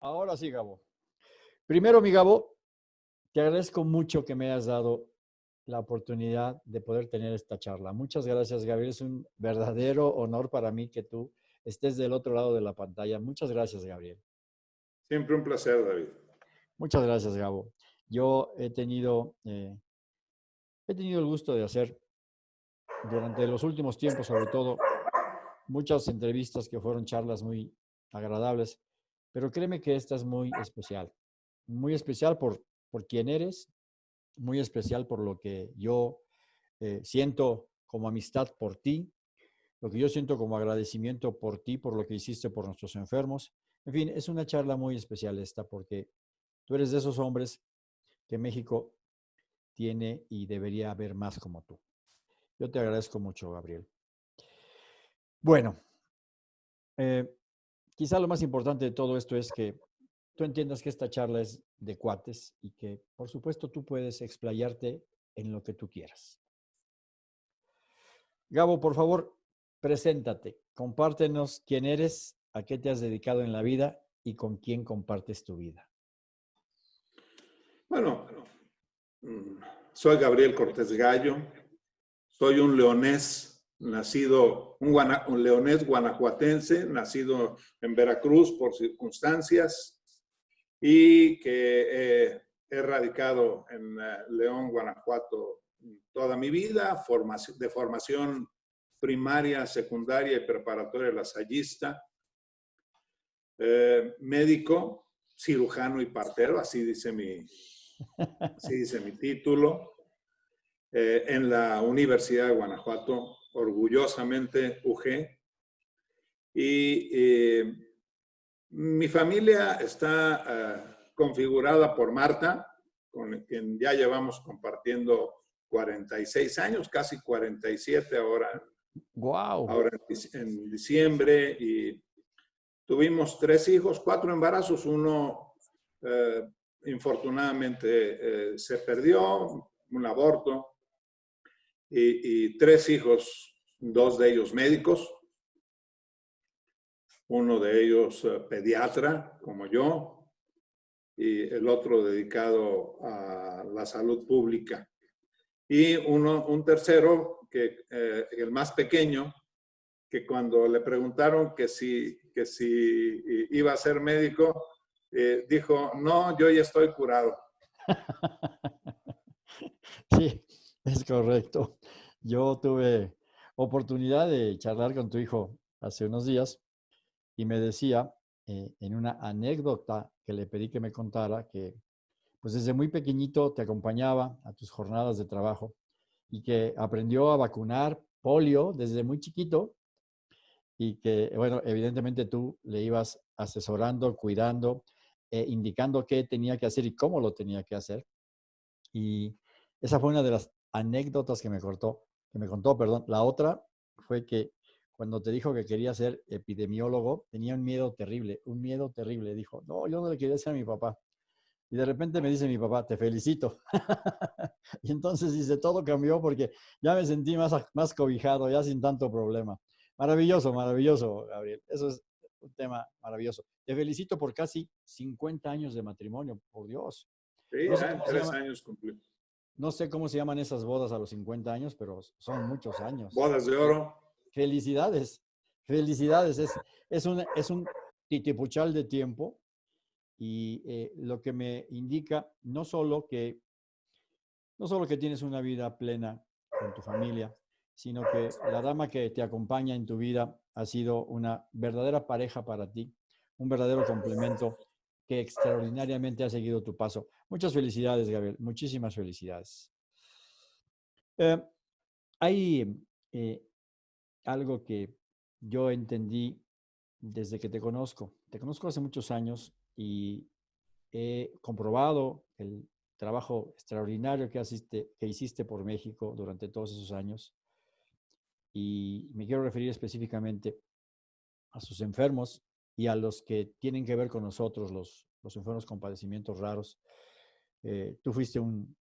Ahora sí, Gabo. Primero, mi Gabo, te agradezco mucho que me hayas dado la oportunidad de poder tener esta charla. Muchas gracias, Gabriel. Es un verdadero honor para mí que tú estés del otro lado de la pantalla. Muchas gracias, Gabriel. Siempre un placer, David. Muchas gracias, Gabo. Yo he tenido, eh, he tenido el gusto de hacer durante los últimos tiempos, sobre todo, muchas entrevistas que fueron charlas muy agradables, pero créeme que esta es muy especial. Muy especial por, por quién eres, muy especial por lo que yo eh, siento como amistad por ti, lo que yo siento como agradecimiento por ti, por lo que hiciste por nuestros enfermos. En fin, es una charla muy especial esta porque tú eres de esos hombres que México tiene y debería haber más como tú. Yo te agradezco mucho, Gabriel. Bueno, eh, quizá lo más importante de todo esto es que tú entiendas que esta charla es de cuates y que, por supuesto, tú puedes explayarte en lo que tú quieras. Gabo, por favor, preséntate, compártenos quién eres, a qué te has dedicado en la vida y con quién compartes tu vida. Bueno, mm, soy Gabriel Cortés Gallo, soy un leonés, nacido, un, leonés guanajuatense, nacido en Veracruz por circunstancias y que he radicado en eh, León, Guanajuato toda mi vida, de formación primaria, secundaria y preparatoria lasallista, eh, médico, cirujano y partero, así dice mi, así dice mi título. Eh, en la Universidad de Guanajuato, orgullosamente UG. Y eh, mi familia está eh, configurada por Marta, con quien ya llevamos compartiendo 46 años, casi 47 ahora. Wow. Ahora en, diciembre y tuvimos tres hijos, cuatro embarazos, uno infortunadamente se perdió, un aborto, y, tres hijos, dos de ellos médicos, uno de ellos eh, pediatra, como yo, y el otro dedicado a la salud pública. Y uno, un tercero, que, eh, el más pequeño, que cuando le preguntaron que si, que si iba a ser médico, eh, dijo, no, yo ya estoy curado. Sí, es correcto. Yo tuve oportunidad de charlar con tu hijo hace unos días y me decía eh, en una anécdota que le pedí que me contara que pues desde muy pequeñito te acompañaba a tus jornadas de trabajo y que aprendió a vacunar polio desde muy chiquito y que, bueno, evidentemente tú le ibas asesorando, cuidando, eh, indicando qué tenía que hacer y cómo lo tenía que hacer. Y esa fue una de las anécdotas que me cortó que me contó, perdón. La otra fue que cuando te dijo que quería ser epidemiólogo, tenía un miedo terrible, un miedo terrible. Dijo, no, yo no le quería decir a mi papá. Y de repente me dice mi papá, te felicito. y entonces dice, todo cambió porque ya me sentí más, más cobijado, ya sin tanto problema. Maravilloso, maravilloso, Gabriel. Eso es un tema maravilloso. Te felicito por casi 50 años de matrimonio, por Dios. Sí, tres años cumplí. No sé cómo se llaman esas bodas a los 50 años, pero son muchos años. Bodas de oro. Felicidades, felicidades. Es, es, un, es un titipuchal de tiempo y eh, lo que me indica no solo que no solo que tienes una vida plena con tu familia, sino que la dama que te acompaña en tu vida ha sido una verdadera pareja para ti, un verdadero complemento que extraordinariamente ha seguido tu paso. Muchas felicidades, Gabriel. Muchísimas felicidades. Eh, hay eh, algo que yo entendí desde que te conozco. Te conozco hace muchos años y he comprobado el trabajo extraordinario que, asiste, que hiciste por México durante todos esos años. Y me quiero referir específicamente a sus enfermos y a los que tienen que ver con nosotros, los, los enfermos con padecimientos raros. Eh, tú fuiste un,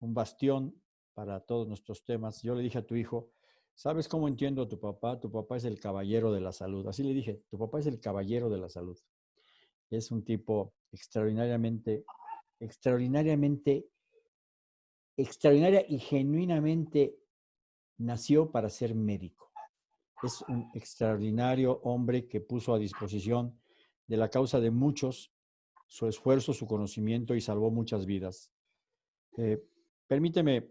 un bastión para todos nuestros temas. Yo le dije a tu hijo, ¿sabes cómo entiendo a tu papá? Tu papá es el caballero de la salud. Así le dije, tu papá es el caballero de la salud. es un tipo extraordinariamente, extraordinariamente, extraordinaria y genuinamente nació para ser médico. Es un extraordinario hombre que puso a disposición de la causa de muchos su esfuerzo, su conocimiento y salvó muchas vidas. Eh, permíteme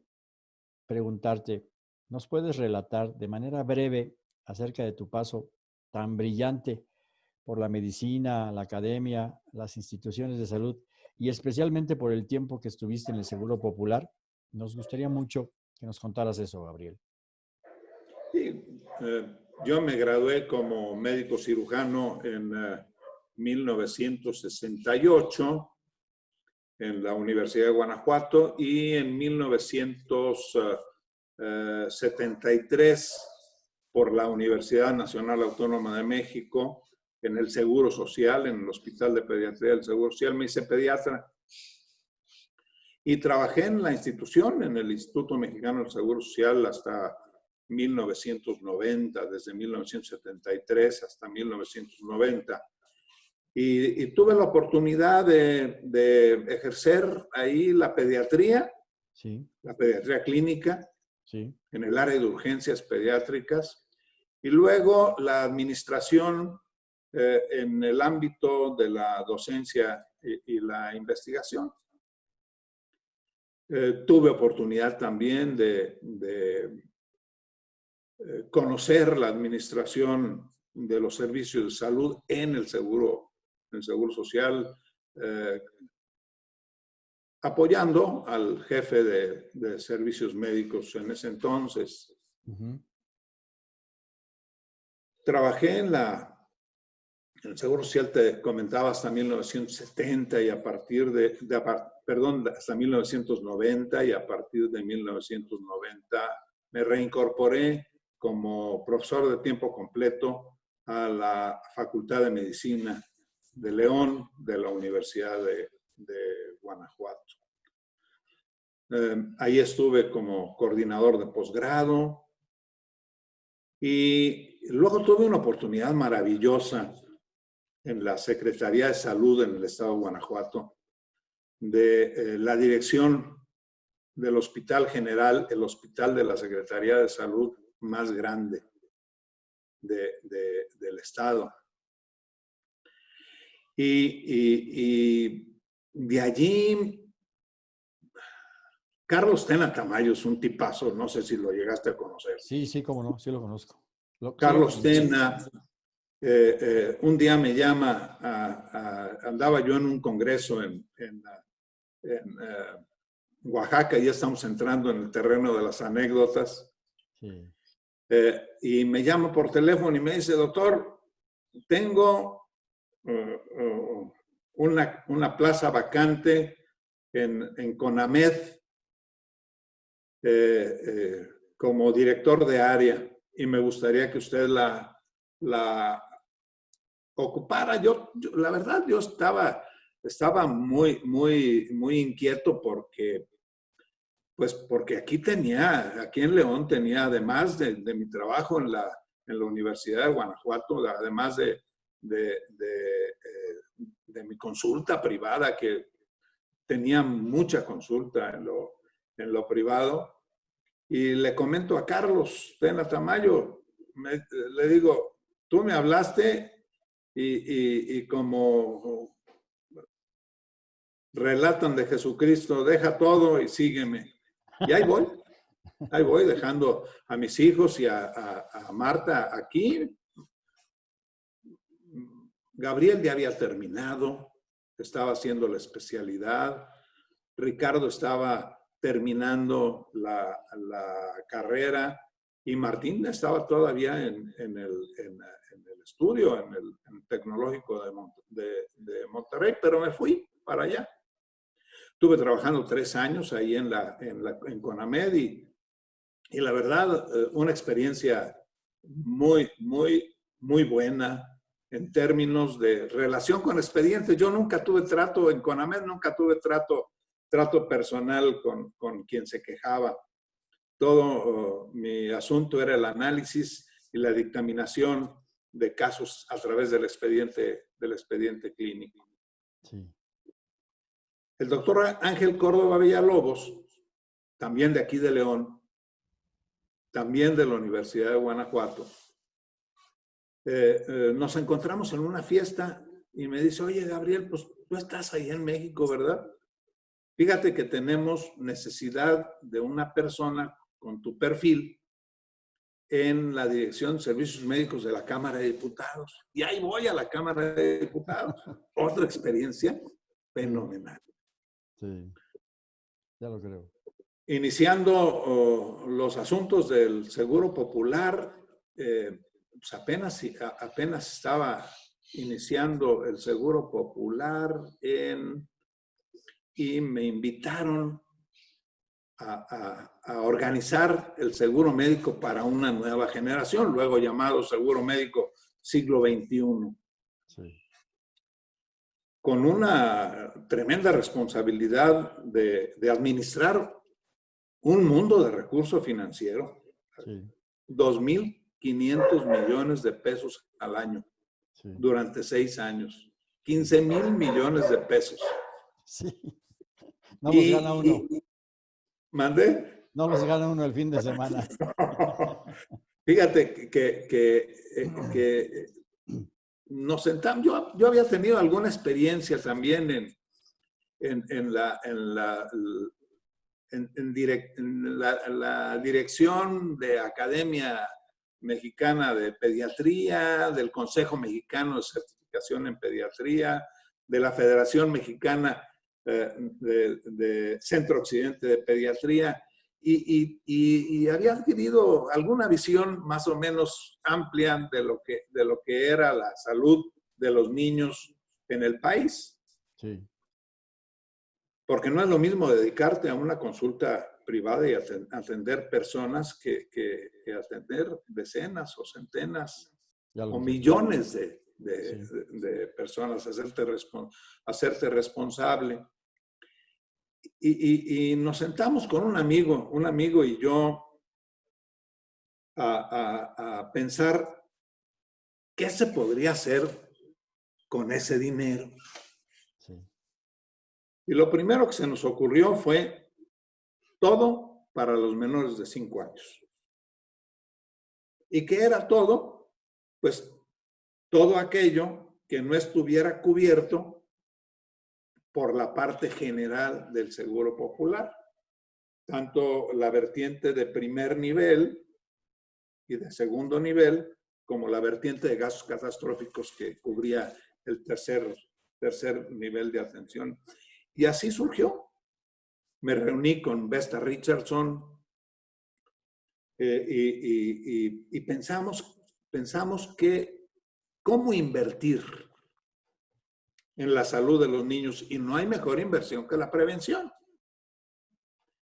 preguntarte, ¿nos puedes relatar de manera breve acerca de tu paso tan brillante por la medicina, la academia, las instituciones de salud y especialmente por el tiempo que estuviste en el Seguro Popular? Nos gustaría mucho que nos contaras eso, Gabriel. Eh, yo me gradué como médico cirujano en 1968 eh, en la Universidad de Guanajuato y en 1973 por la Universidad Nacional Autónoma de México en el Seguro Social, en el Hospital de Pediatría del Seguro Social. Me hice pediatra y trabajé en la institución, en el Instituto Mexicano del Seguro Social hasta 1990, desde 1973 hasta 1990. Y, tuve la oportunidad de, ejercer ahí la pediatría, sí. la pediatría clínica, sí. en el área de urgencias pediátricas, y luego la administración eh, en el ámbito de la docencia y, la investigación. Eh, tuve oportunidad también de, eh, conocer la administración de los servicios de salud en el seguro, en el seguro social, apoyando al jefe de, servicios médicos en ese entonces. Trabajé en la en el Seguro Social, te comentaba, hasta 1970 y a partir de, perdón, hasta 1990 y a partir de 1990 me reincorporé como profesor de tiempo completo a la Facultad de Medicina de León de la Universidad de, Guanajuato. Eh, ahí estuve como coordinador de posgrado, y luego tuve una oportunidad maravillosa en la Secretaría de Salud en el Estado de Guanajuato, de eh, la dirección del Hospital General, el hospital de la Secretaría de Salud más grande del Estado. Y, de allí, Carlos Tena Tamayo es un tipazo, no sé si lo llegaste a conocer. Sí, sí, cómo no, sí lo conozco. Carlos Tena, eh, eh, un día me llama, andaba yo en un congreso en, eh, Oaxaca, ya estamos entrando en el terreno de las anécdotas, y me llama por teléfono y me dice, doctor, tengo una, una, plaza vacante en, en CONAMED como director de área y me gustaría que usted la, la ocupara. Yo, la verdad, yo estaba, estaba muy, muy, muy inquieto porque, pues porque aquí tenía, aquí en León tenía, además de, mi trabajo en la, en la Universidad de Guanajuato, además de, eh, de, mi consulta privada, que tenía mucha consulta en lo, en lo privado, y le comento a Carlos Tena Tamayo, le digo, tú me hablaste y, como relatan de Jesucristo, deja todo y sígueme. Y ahí voy, ahí voy dejando a mis hijos y a, a Marta aquí. Gabriel ya había terminado, estaba haciendo la especialidad. Ricardo estaba terminando la, carrera y Martín estaba todavía en, el, estudio, en el, tecnológico de, Monterrey, pero me fui para allá. Estuve trabajando tres años ahí en, la, en, Conamed y, y la verdad, eh, una experiencia muy, muy, muy buena en términos de relación con expedientes. Yo nunca tuve trato en Conamed, nunca tuve trato trato personal con, con quien se quejaba. Todo oh, mi asunto era el análisis y la dictaminación de casos a través del expediente, del expediente clínico. El doctor Ángel Córdoba Villalobos, también de aquí de León, también de la Universidad de Guanajuato, eh, eh, nos encontramos en una fiesta y me dice, oye, Gabriel, pues tú estás ahí en México, ¿verdad? Fíjate que tenemos necesidad de una persona con tu perfil en la Dirección de Servicios Médicos de la Cámara de Diputados. Y ahí voy a la Cámara de Diputados. Otra experiencia fenomenal. Sí, ya lo creo. Iniciando oh, los asuntos del Seguro Popular, eh, pues apenas, apenas estaba iniciando el Seguro Popular en, y me invitaron a, organizar el seguro médico para una nueva generación, luego llamado seguro médico siglo XXI. Con una tremenda responsabilidad de, administrar un mundo de recurso financiero. 2.500 millones de pesos al año durante seis años. 15 mil millones de pesos. Sí. No los gana uno. ¿Mande? No los gana uno el fin de semana. Fíjate que, que, eh, nos sentamos, yo, yo, había tenido alguna experiencia también en, en, en la, en, la, en, en la, dirección de Academia Mexicana de Pediatría, del Consejo Mexicano de Certificación en Pediatría, de la Federación Mexicana eh, de, Centro Occidente de Pediatría, y, y, había adquirido alguna visión más o menos amplia de lo, que, de lo que era la salud de los niños en el país. Sí. Porque no es lo mismo dedicarte a una consulta privada y atender personas que, que, atender decenas o centenas o millones de, de, personas, hacerte, hacerte responsable. Y, y, nos sentamos con un amigo, un amigo y yo, a, a, a pensar qué se podría hacer con ese dinero. Y lo primero que se nos ocurrió fue todo para los menores de 5 años. ¿Y qué era todo? Pues todo aquello que no estuviera cubierto por la parte general del Seguro Popular, tanto la vertiente de primer nivel y de segundo nivel, como la vertiente de gastos catastróficos que cubría el tercer, tercer nivel de atención. Y así surgió me reuní con Vesta Richardson eh, y, pensamos, pensamos que cómo invertir en la salud de los niños y no hay mejor inversión que la prevención.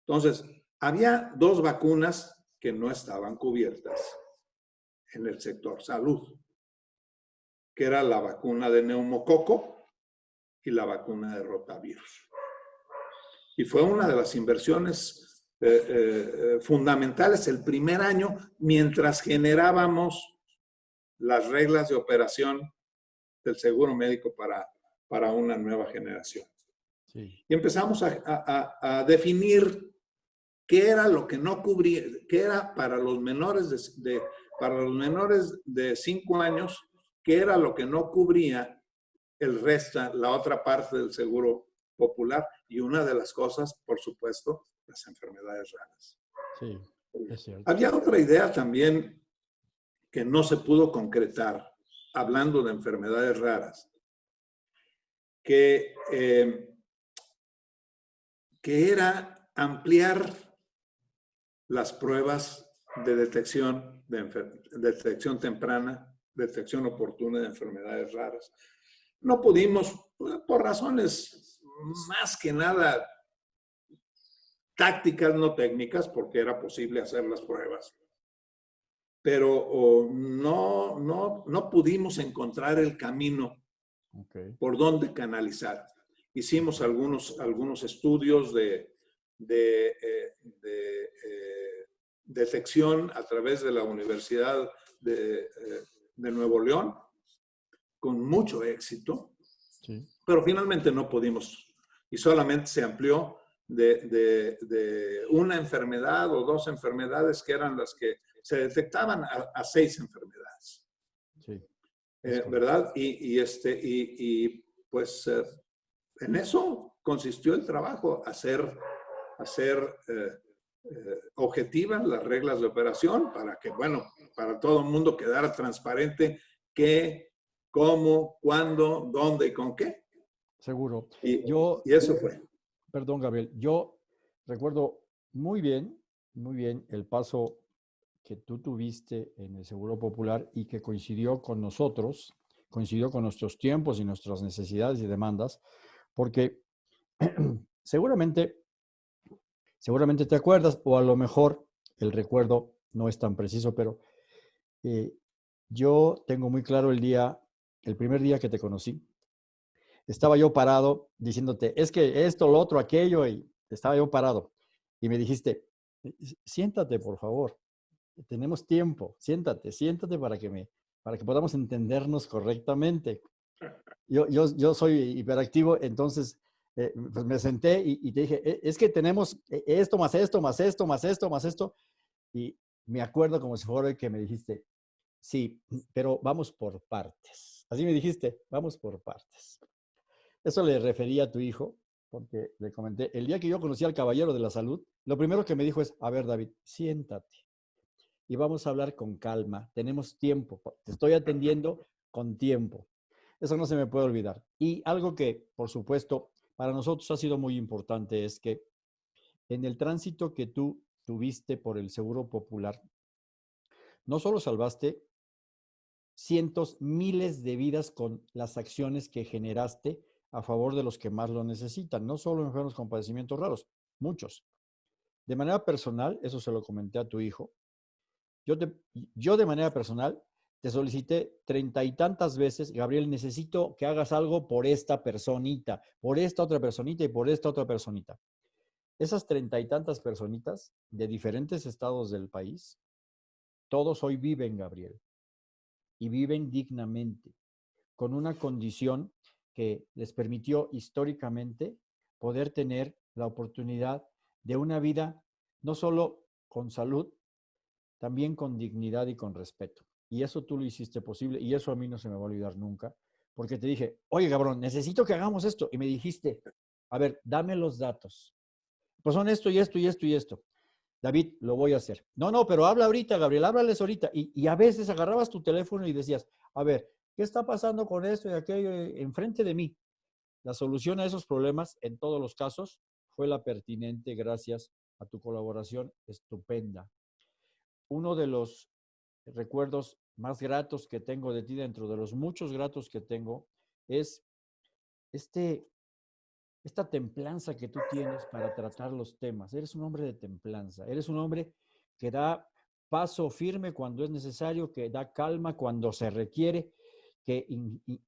Entonces, había dos vacunas que no estaban cubiertas en el sector salud, que era la vacuna de neumococo y la vacuna de rotavirus y fue una de las inversiones eh, eh, fundamentales el primer año mientras generábamos las reglas de operación del seguro médico para, para una nueva generación. Y empezamos a, definir qué era lo que no cubría, qué era para los menores de, para los menores de 5 años, qué era lo que no cubría el resto, la otra parte del seguro popular y una de las cosas, por supuesto, las enfermedades raras. Sí, es cierto. Había otra idea también que no se pudo concretar, hablando de enfermedades raras, que, eh, que era ampliar las pruebas de detección, de detección temprana, detección oportuna de enfermedades raras. No pudimos, por razones más que nada tácticas, no técnicas, porque era posible hacer las pruebas. Pero no, no, no pudimos encontrar el camino por donde canalizar. Hicimos algunos, algunos estudios de, de, eh, de eh, detección a través de la Universidad de, eh, de Nuevo León con mucho éxito, pero finalmente no pudimos y solamente se amplió de, una enfermedad o dos enfermedades que eran las que se detectaban a, seis enfermedades. Eh, ¿Verdad? Y, este, y, pues eh, en eso consistió el trabajo, hacer, hacer eh, objetivas las reglas de operación para que, bueno, para todo el mundo quedara transparente qué, cómo, cuándo, dónde y con qué. Seguro. Y, yo, y eso fue. Perdón, Gabriel. Yo recuerdo muy bien, muy bien el paso que tú tuviste en el Seguro Popular y que coincidió con nosotros, coincidió con nuestros tiempos y nuestras necesidades y demandas, porque seguramente, seguramente te acuerdas, o a lo mejor el recuerdo no es tan preciso, pero eh, yo tengo muy claro el día, el primer día que te conocí, estaba yo parado diciéndote, es que esto, lo otro, aquello, y estaba yo parado. Y me dijiste, siéntate, por favor. Tenemos tiempo. Siéntate, siéntate para que, me, para que podamos entendernos correctamente. Yo, yo, yo soy hiperactivo, entonces eh, pues me senté y, te dije, e, es que tenemos e, esto, más esto, más esto, más esto, más esto. Y me acuerdo como si fuera el que me dijiste, sí, pero vamos por partes. Así me dijiste, vamos por partes. Eso le refería a tu hijo, porque le comenté, el día que yo conocí al caballero de la salud, lo primero que me dijo es, a ver David, siéntate y vamos a hablar con calma, tenemos tiempo, te estoy atendiendo con tiempo. Eso no se me puede olvidar. Y algo que, por supuesto, para nosotros ha sido muy importante es que en el tránsito que tú tuviste por el Seguro Popular, no solo salvaste cientos, miles de vidas con las acciones que generaste a favor de los que más lo necesitan, no solo enfermos con padecimientos raros, muchos. De manera personal, eso se lo comenté a tu hijo, yo, de manera personal te solicité treinta y tantas veces, Gabriel, necesito que hagas algo por esta personita, por esta otra personita y por esta otra personita. Esas treinta y tantas personitas de diferentes estados del país, todos hoy viven, Gabriel, y viven dignamente, con una condición que les permitió históricamente poder tener la oportunidad de una vida no solo con salud, también con dignidad y con respeto. Y eso tú lo hiciste posible y eso a mí no se me va a olvidar nunca, porque te dije, oye, cabrón, necesito que hagamos esto. Y me dijiste, a ver, dame los datos. Pues son esto y esto y esto y esto. David, lo voy a hacer. No, no, pero habla ahorita, Gabriel, háblales ahorita. Y, y a veces agarrabas tu teléfono y decías, a ver, ¿Qué está pasando con esto y aquello enfrente de mí? La solución a esos problemas, en todos los casos, fue la pertinente gracias a tu colaboración estupenda. Uno de los recuerdos más gratos que tengo de ti, dentro de los muchos gratos que tengo, es este, esta templanza que tú tienes para tratar los temas. Eres un hombre de templanza, eres un hombre que da paso firme cuando es necesario, que da calma cuando se requiere que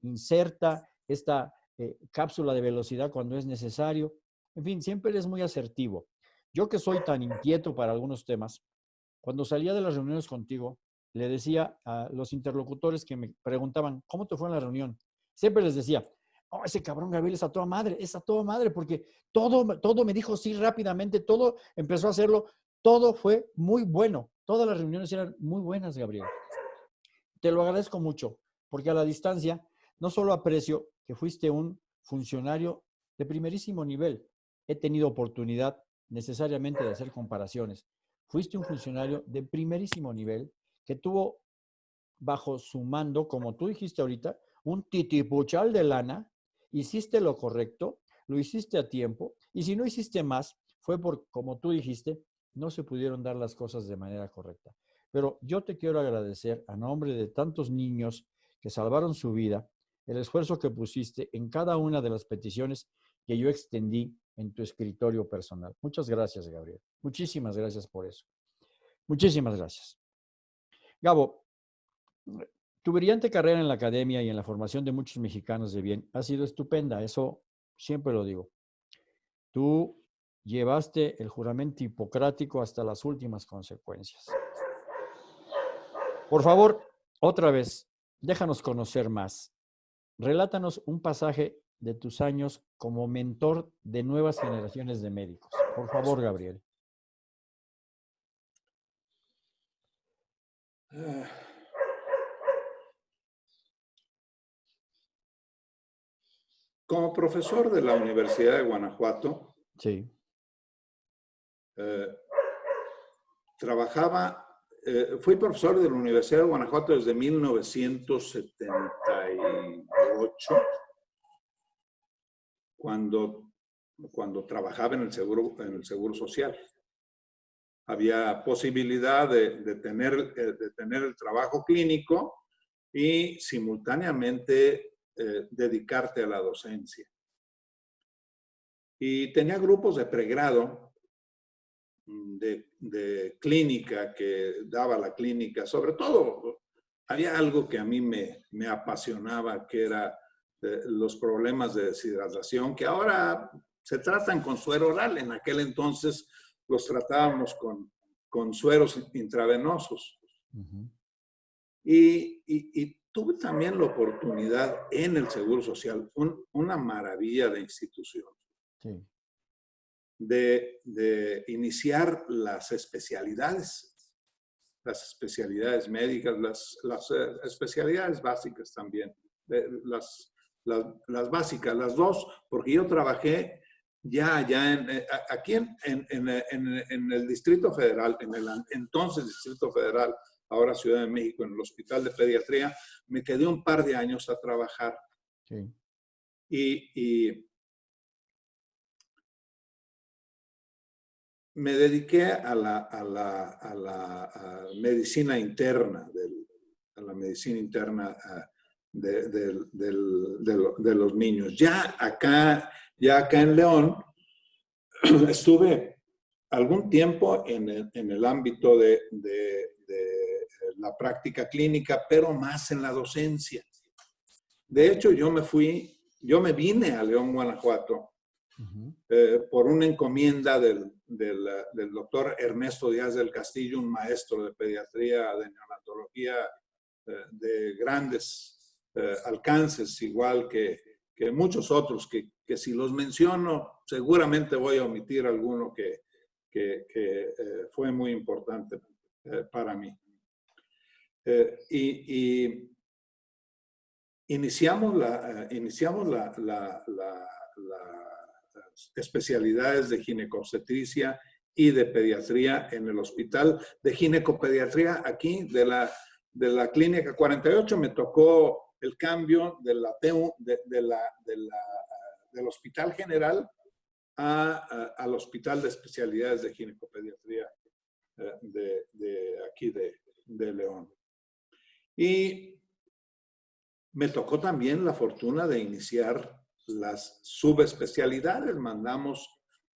inserta esta eh, cápsula de velocidad cuando es necesario. En fin, siempre eres muy asertivo. Yo que soy tan inquieto para algunos temas, cuando salía de las reuniones contigo, le decía a los interlocutores que me preguntaban, ¿cómo te fue en la reunión? Siempre les decía, oh, ese cabrón Gabriel es a toda madre, es a toda madre, porque todo, todo me dijo sí rápidamente, todo empezó a hacerlo, todo fue muy bueno. Todas las reuniones eran muy buenas, Gabriel. Te lo agradezco mucho porque a la distancia no solo aprecio que fuiste un funcionario de primerísimo nivel, he tenido oportunidad necesariamente de hacer comparaciones. Fuiste un funcionario de primerísimo nivel que tuvo bajo su mando, como tú dijiste ahorita, un titipuchal de lana, hiciste lo correcto, lo hiciste a tiempo, y si no hiciste más, fue por, como tú dijiste, no se pudieron dar las cosas de manera correcta. Pero yo te quiero agradecer a nombre de tantos niños que salvaron su vida, el esfuerzo que pusiste en cada una de las peticiones que yo extendí en tu escritorio personal. Muchas gracias, Gabriel. Muchísimas gracias por eso. Muchísimas gracias. Gabo, tu brillante carrera en la academia y en la formación de muchos mexicanos de bien ha sido estupenda, eso siempre lo digo. Tú llevaste el juramento hipocrático hasta las últimas consecuencias. Por favor, otra vez, déjanos conocer más. Relátanos un pasaje de tus años como mentor de nuevas generaciones de médicos. Por favor, Gabriel. Como profesor de la Universidad de Guanajuato, sí. Eh, trabajaba, eh, fui profesor de la Universidad de Guanajuato desde 1978, cuando, cuando trabajaba en el, seguro, en el Seguro Social. Había posibilidad de, tener, eh, de tener el trabajo clínico y simultáneamente dedicarte a la docencia. Y tenía grupos de pregrado Mm, de, clínica que daba la clínica, sobre todo había algo que a mí me, me apasionaba, que era eh, los problemas de deshidratación, que ahora se tratan con suero oral, en aquel entonces los tratábamos con, con sueros intravenosos. y, y, tuve también la oportunidad en el Seguro Social, una maravilla de institución. Sí de, iniciar las especialidades, las especialidades médicas, las, eh, especialidades básicas también, las, las, básicas, las dos, porque yo trabajé ya, ya en, eh, aquí en, en, el Distrito Federal, en el entonces Distrito Federal, ahora Ciudad de México, en el Hospital de Pediatría, me quedé un par de años a trabajar. y, me dediqué a la, a la, a la medicina interna, a la medicina interna de, de, los niños. Ya acá, ya acá en León, estuve algún tiempo en el, en el ámbito de, la práctica clínica, pero más en la docencia. De hecho, yo me fui, yo me vine a León, Guanajuato, eh, por una encomienda del, del, doctor Ernesto Díaz del Castillo, un maestro de pediatría, de neonatología eh, de grandes eh, alcances, igual que, que muchos otros, que, que, si los menciono, seguramente voy a omitir alguno que, que, fue muy importante para mí. y, y iniciamos la, iniciamos la, la, la especialidades de ginecobstetricia y de pediatría en el hospital de ginecopediatría aquí de la, de la clínica 48 me tocó el cambio de la, de, la, del hospital general a, al hospital de especialidades de ginecopediatría eh, de, de aquí de, León. Y me tocó también la fortuna de iniciar las subespecialidades, mandamos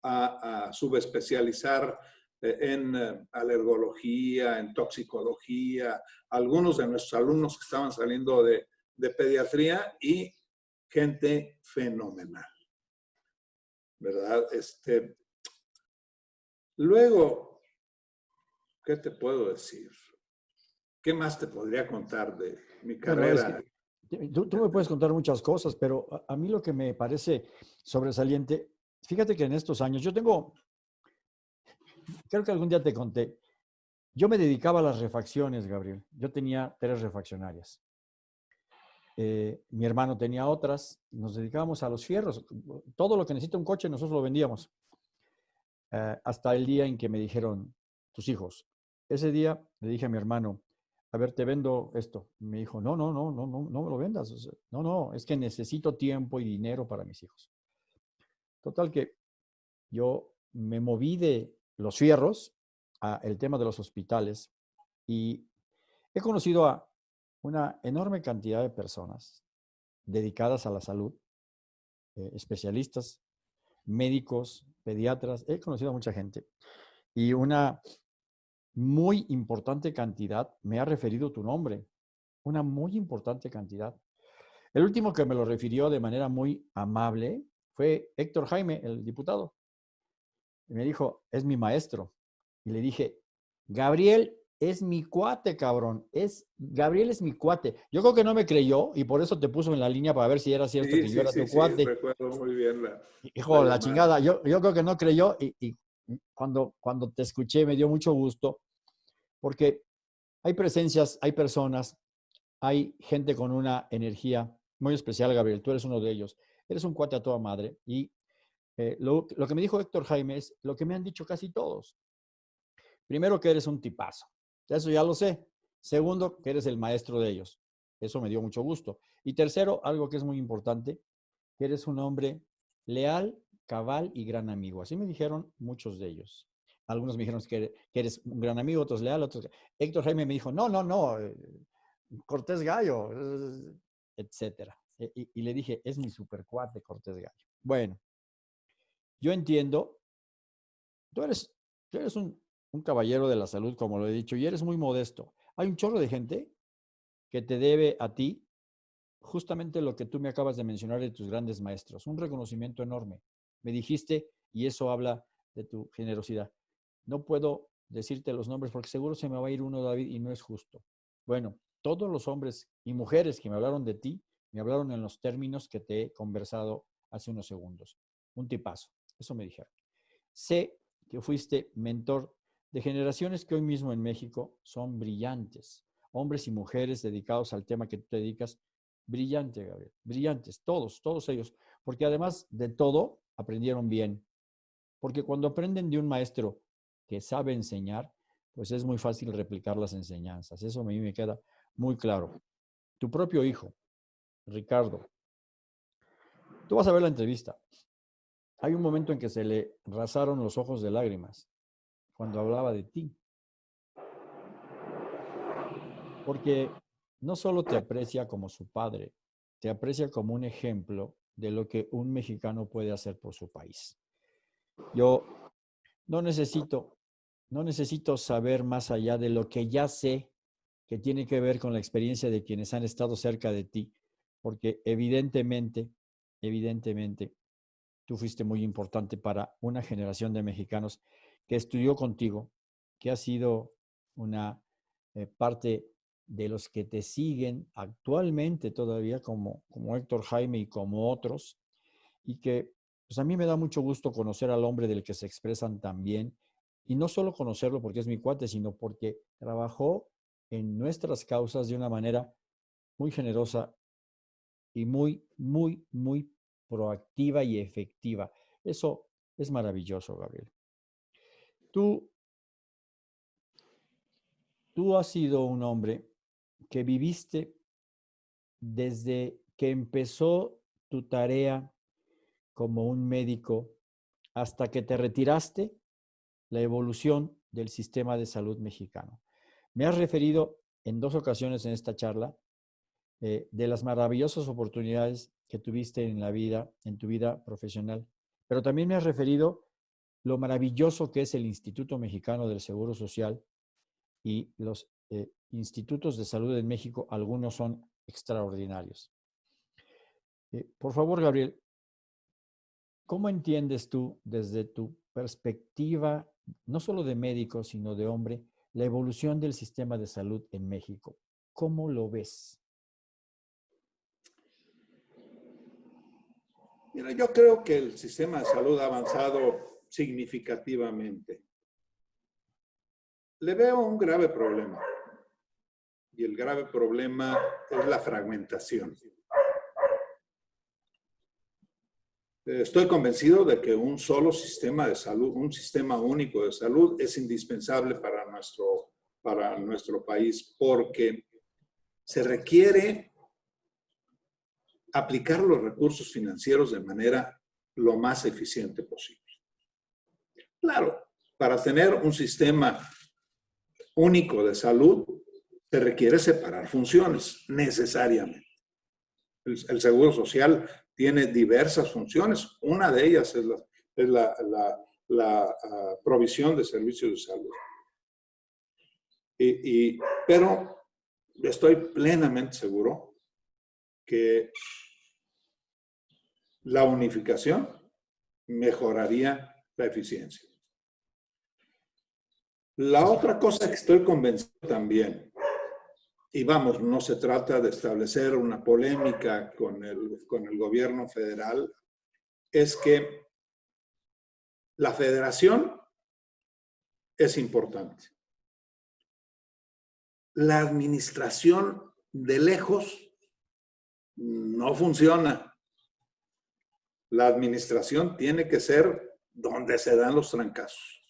a, subespecializar eh, en eh, alergología, en toxicología, algunos de nuestros alumnos que estaban saliendo de, pediatría y gente fenomenal. ¿Verdad? Este, luego, ¿qué te puedo decir? ¿Qué más te podría contar de mi carrera? Tú, me puedes contar muchas cosas, pero a, mí lo que me parece sobresaliente, fíjate que en estos años, yo tengo, creo que algún día te conté, yo me dedicaba a las refacciones, Gabriel. Yo tenía tres refaccionarias. Eh, mi hermano tenía otras, nos dedicábamos a los fierros. Todo lo que necesita un coche nosotros lo vendíamos. Eh, hasta el día en que me dijeron, tus hijos. Ese día le dije a mi hermano, a ver, te vendo esto. Me dijo, no, no, no, no, no, no me lo vendas. no, no, es que necesito tiempo y dinero para mis hijos. Total que yo me moví de los fierros a el tema de los hospitales y he conocido a una enorme cantidad de personas dedicadas a la salud, eh, especialistas, médicos, pediatras, he conocido a mucha gente y una muy importante cantidad, me ha referido tu nombre, una muy importante cantidad. El último que me lo refirió de manera muy amable fue Héctor Jaime, el diputado. Y me dijo, es mi maestro. Y le dije, Gabriel es mi cuate, cabrón. Es, Gabriel es mi cuate. Yo creo que no me creyó y por eso te puso en la línea para ver si era cierto que yo era tu cuate. recuerdo muy bien la. Hijo, la, chingada. Yo, yo creo que no creyó y, cuando, cuando te escuché me dio mucho gusto porque hay presencias, hay personas, hay gente con una energía muy especial, Gabriel. Tú eres uno de ellos. Eres un cuate a toda madre y eh, lo, lo que me dijo Héctor Jaime es lo que me han dicho casi todos. Primero, que eres un tipazo. Eso ya lo sé. Segundo, que eres el maestro de ellos. Eso me dio mucho gusto. Y tercero, algo que es muy importante, que eres un hombre leal, cabal y gran amigo. Así me dijeron muchos de ellos. Algunos me dijeron que, eres un gran amigo, otros leal, otros... Héctor Jaime me dijo, no, no, no, eh, Cortés Gallo, etcétera. E, y, le dije, es mi supercuate Cortés Gallo. Bueno, yo entiendo, tú eres, tú eres un, un caballero de la salud, como lo he dicho, y eres muy modesto. Hay un chorro de gente que te debe a ti justamente lo que tú me acabas de mencionar de tus grandes maestros, un reconocimiento enorme. Me dijiste, y eso habla de tu generosidad. No puedo decirte los nombres porque seguro se me va a ir uno, David, y no es justo. Bueno, todos los hombres y mujeres que me hablaron de ti, me hablaron en los términos que te he conversado hace unos segundos. Un tipazo, eso me dijeron. Sé que fuiste mentor de generaciones que hoy mismo en México son brillantes, hombres y mujeres dedicados al tema que tú te dedicas, brillante, Gabriel, brillantes, todos, todos ellos, porque además de todo, aprendieron bien. Porque cuando aprenden de un maestro que sabe enseñar, pues es muy fácil replicar las enseñanzas. Eso a mí me queda muy claro. Tu propio hijo, Ricardo, tú vas a ver la entrevista. Hay un momento en que se le rasaron los ojos de lágrimas cuando hablaba de ti. Porque no solo te aprecia como su padre, te aprecia como un ejemplo de lo que un mexicano puede hacer por su país. Yo no necesito, no necesito saber más allá de lo que ya sé que tiene que ver con la experiencia de quienes han estado cerca de ti, porque evidentemente, evidentemente, tú fuiste muy importante para una generación de mexicanos que estudió contigo, que ha sido una eh, parte de los que te siguen actualmente todavía, como, como Héctor Jaime y como otros, y que pues a mí me da mucho gusto conocer al hombre del que se expresan también, y no solo conocerlo porque es mi cuate, sino porque trabajó en nuestras causas de una manera muy generosa y muy, muy, muy proactiva y efectiva. Eso es maravilloso, Gabriel. Tú, tú has sido un hombre que viviste desde que empezó tu tarea como un médico hasta que te retiraste, la evolución del sistema de salud mexicano. Me has referido en dos ocasiones en esta charla eh, de las maravillosas oportunidades que tuviste en la vida, en tu vida profesional, pero también me has referido lo maravilloso que es el Instituto Mexicano del Seguro Social y los eh, institutos de salud en México, algunos son extraordinarios. Eh, por favor, Gabriel, ¿cómo entiendes tú desde tu perspectiva, no solo de médico, sino de hombre, la evolución del sistema de salud en México? ¿Cómo lo ves? Yo creo que el sistema de salud ha avanzado significativamente. Le veo un grave problema. Y el grave problema es la fragmentación. Estoy convencido de que un solo sistema de salud, un sistema único de salud es indispensable para nuestro, para nuestro país porque se requiere aplicar los recursos financieros de manera lo más eficiente posible. Claro, para tener un sistema único de salud, se requiere separar funciones, necesariamente. El, seguro social tiene diversas funciones. Una de ellas es la, ah, provisión de servicios de salud. Y, pero estoy plenamente seguro que la unificación mejoraría la eficiencia. La otra cosa que estoy convencido también, y vamos, no se trata de establecer una polémica con el, con el gobierno federal, es que la federación es importante. La administración de lejos no funciona. La administración tiene que ser donde se dan los trancazos.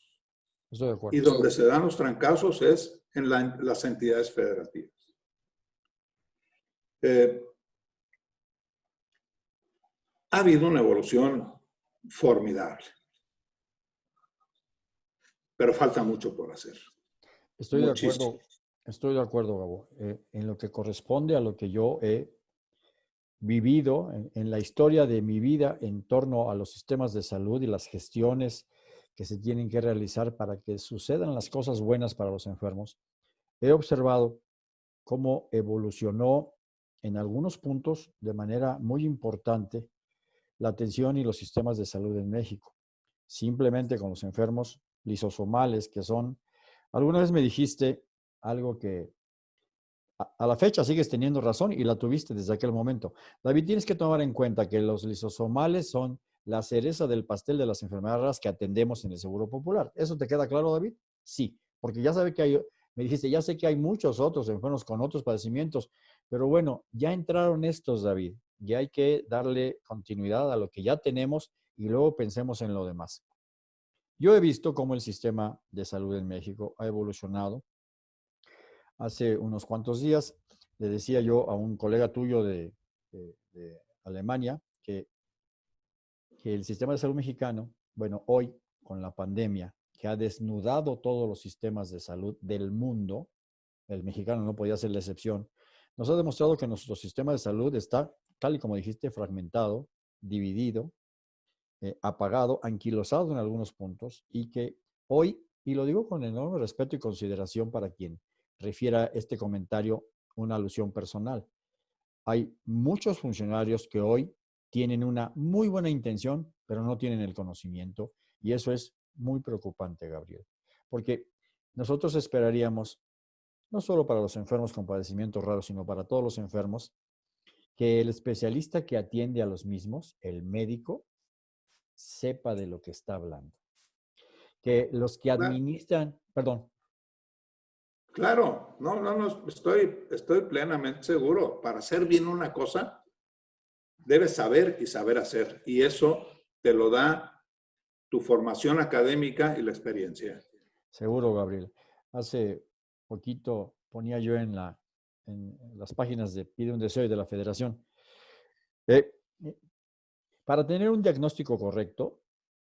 Y donde se dan los trancazos es en, las entidades federativas. Eh, ha habido una evolución formidable, pero falta mucho por hacer. Estoy de acuerdo, estoy de acuerdo, Gabo, eh, en lo que corresponde a lo que yo he vivido en, la historia de mi vida en torno a los sistemas de salud y las gestiones que se tienen que realizar para que sucedan las cosas buenas para los enfermos, he observado cómo evolucionó en algunos puntos de manera muy importante la atención y los sistemas de salud en México. Simplemente con los enfermos lisosomales, que son, alguna vez me dijiste algo que a, la fecha sigues teniendo razón y la tuviste desde aquel momento. David, tienes que tomar en cuenta que los lisosomales son la cereza del pastel de las enfermedades que atendemos en el Seguro Popular. ¿Eso te queda claro, David? Sí, porque ya sabe que hay, me dijiste, ya sé que hay muchos otros enfermos con otros padecimientos, pero bueno, ya entraron estos, David. Ya hay que darle continuidad a lo que ya tenemos y luego pensemos en lo demás. Yo he visto cómo el sistema de salud en México ha evolucionado hace unos cuantos días le decía yo a un colega tuyo de, Alemania que, que el sistema de salud mexicano, bueno, hoy con la pandemia, que ha desnudado todos los sistemas de salud del mundo, el mexicano no podía ser la excepción, nos ha demostrado que nuestro sistema de salud está, tal y como dijiste, fragmentado, dividido, eh, apagado, anquilosado en algunos puntos y que hoy, y lo digo con enorme respeto y consideración para quien refiera este comentario una alusión personal. Hay muchos funcionarios que hoy tienen una muy buena intención, pero no tienen el conocimiento y eso es muy preocupante, Gabriel, porque nosotros esperaríamos, no solo para los enfermos con padecimientos raros, sino para todos los enfermos, que el especialista que atiende a los mismos, el médico, sepa de lo que está hablando. Que los que administran, perdón, Claro, no, no, no, estoy, estoy plenamente seguro. Para hacer bien una cosa, debes saber y saber hacer. Y eso te lo da tu formación académica y la experiencia. Seguro, Gabriel. Hace poquito ponía yo en, la, en las páginas de Pide un Deseo y de la Federación. Eh, para tener un diagnóstico correcto,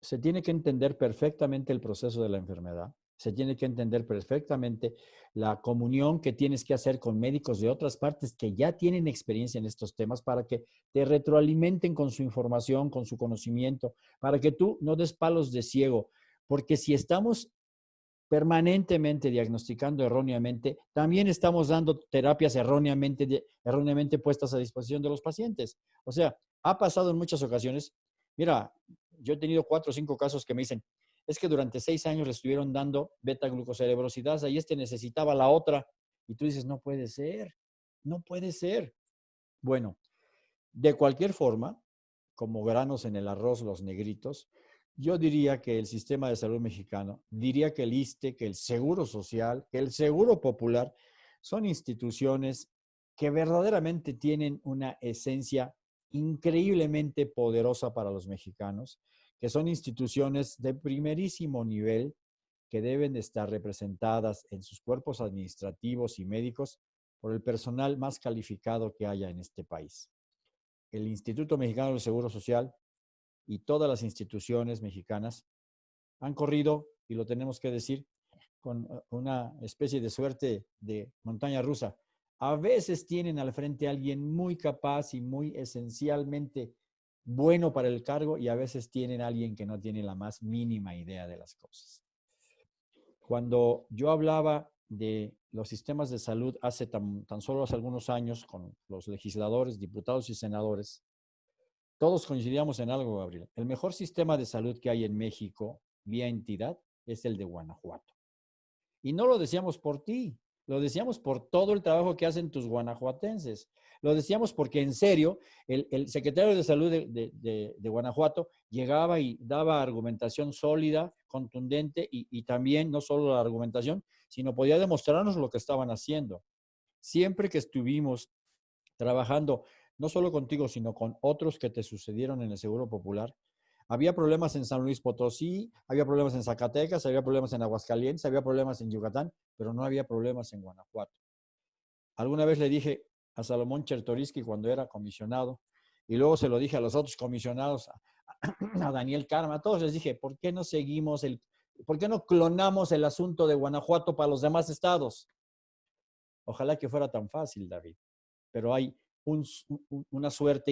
se tiene que entender perfectamente el proceso de la enfermedad, se tiene que entender perfectamente la comunión que tienes que hacer con médicos de otras partes que ya tienen experiencia en estos temas para que te retroalimenten con su información, con su conocimiento, para que tú no des palos de ciego. Porque si estamos permanentemente diagnosticando erróneamente, también estamos dando terapias erróneamente, erróneamente puestas a disposición de los pacientes. O sea, ha pasado en muchas ocasiones. Mira, yo he tenido cuatro o cinco casos que me dicen, es que durante seis años le estuvieron dando beta-glucocerebrosidasa y este necesitaba la otra. Y tú dices, no puede ser, no puede ser. Bueno, de cualquier forma, como granos en el arroz, los negritos, yo diría que el sistema de salud mexicano, diría que el ISTE, que el Seguro Social, que el Seguro Popular, son instituciones que verdaderamente tienen una esencia increíblemente poderosa para los mexicanos que son instituciones de primerísimo nivel que deben estar representadas en sus cuerpos administrativos y médicos por el personal más calificado que haya en este país. El Instituto Mexicano del Seguro Social y todas las instituciones mexicanas han corrido, y lo tenemos que decir, con eh, una especie de suerte de montaña rusa. A veces tienen al frente a alguien muy capaz y muy esencialmente bueno para el cargo y a veces tienen a alguien que no tiene la más mínima idea de las cosas. Cuando yo hablaba de los sistemas de salud hace tan, solo hace algunos años con los legisladores, diputados y senadores, todos coincidíamos en algo, Gabriel. El mejor sistema de salud que hay en México, vía entidad, es el de Guanajuato. Y no lo decíamos por ti, lo decíamos por todo el trabajo que hacen tus guanajuatenses. Lo decíamos porque en serio, el, secretario de Salud de, Guanajuato llegaba y daba argumentación sólida, contundente y, y también no solo la argumentación, sino podía demostrarnos lo que estaban haciendo. Siempre que estuvimos trabajando, no solo contigo, sino con otros que te sucedieron en el Seguro Popular, había problemas en San Luis Potosí, había problemas en Zacatecas, había problemas en Aguascalientes, había problemas en Yucatán, pero no había problemas en Guanajuato. Alguna vez le dije a Salomón Chertoriski cuando era comisionado, y luego se lo dije a los otros comisionados, a, Daniel Karma, a todos les dije, ¿por qué no seguimos el, por qué no clonamos el asunto de Guanajuato para los demás estados? Ojalá que fuera tan fácil, David, pero hay una suerte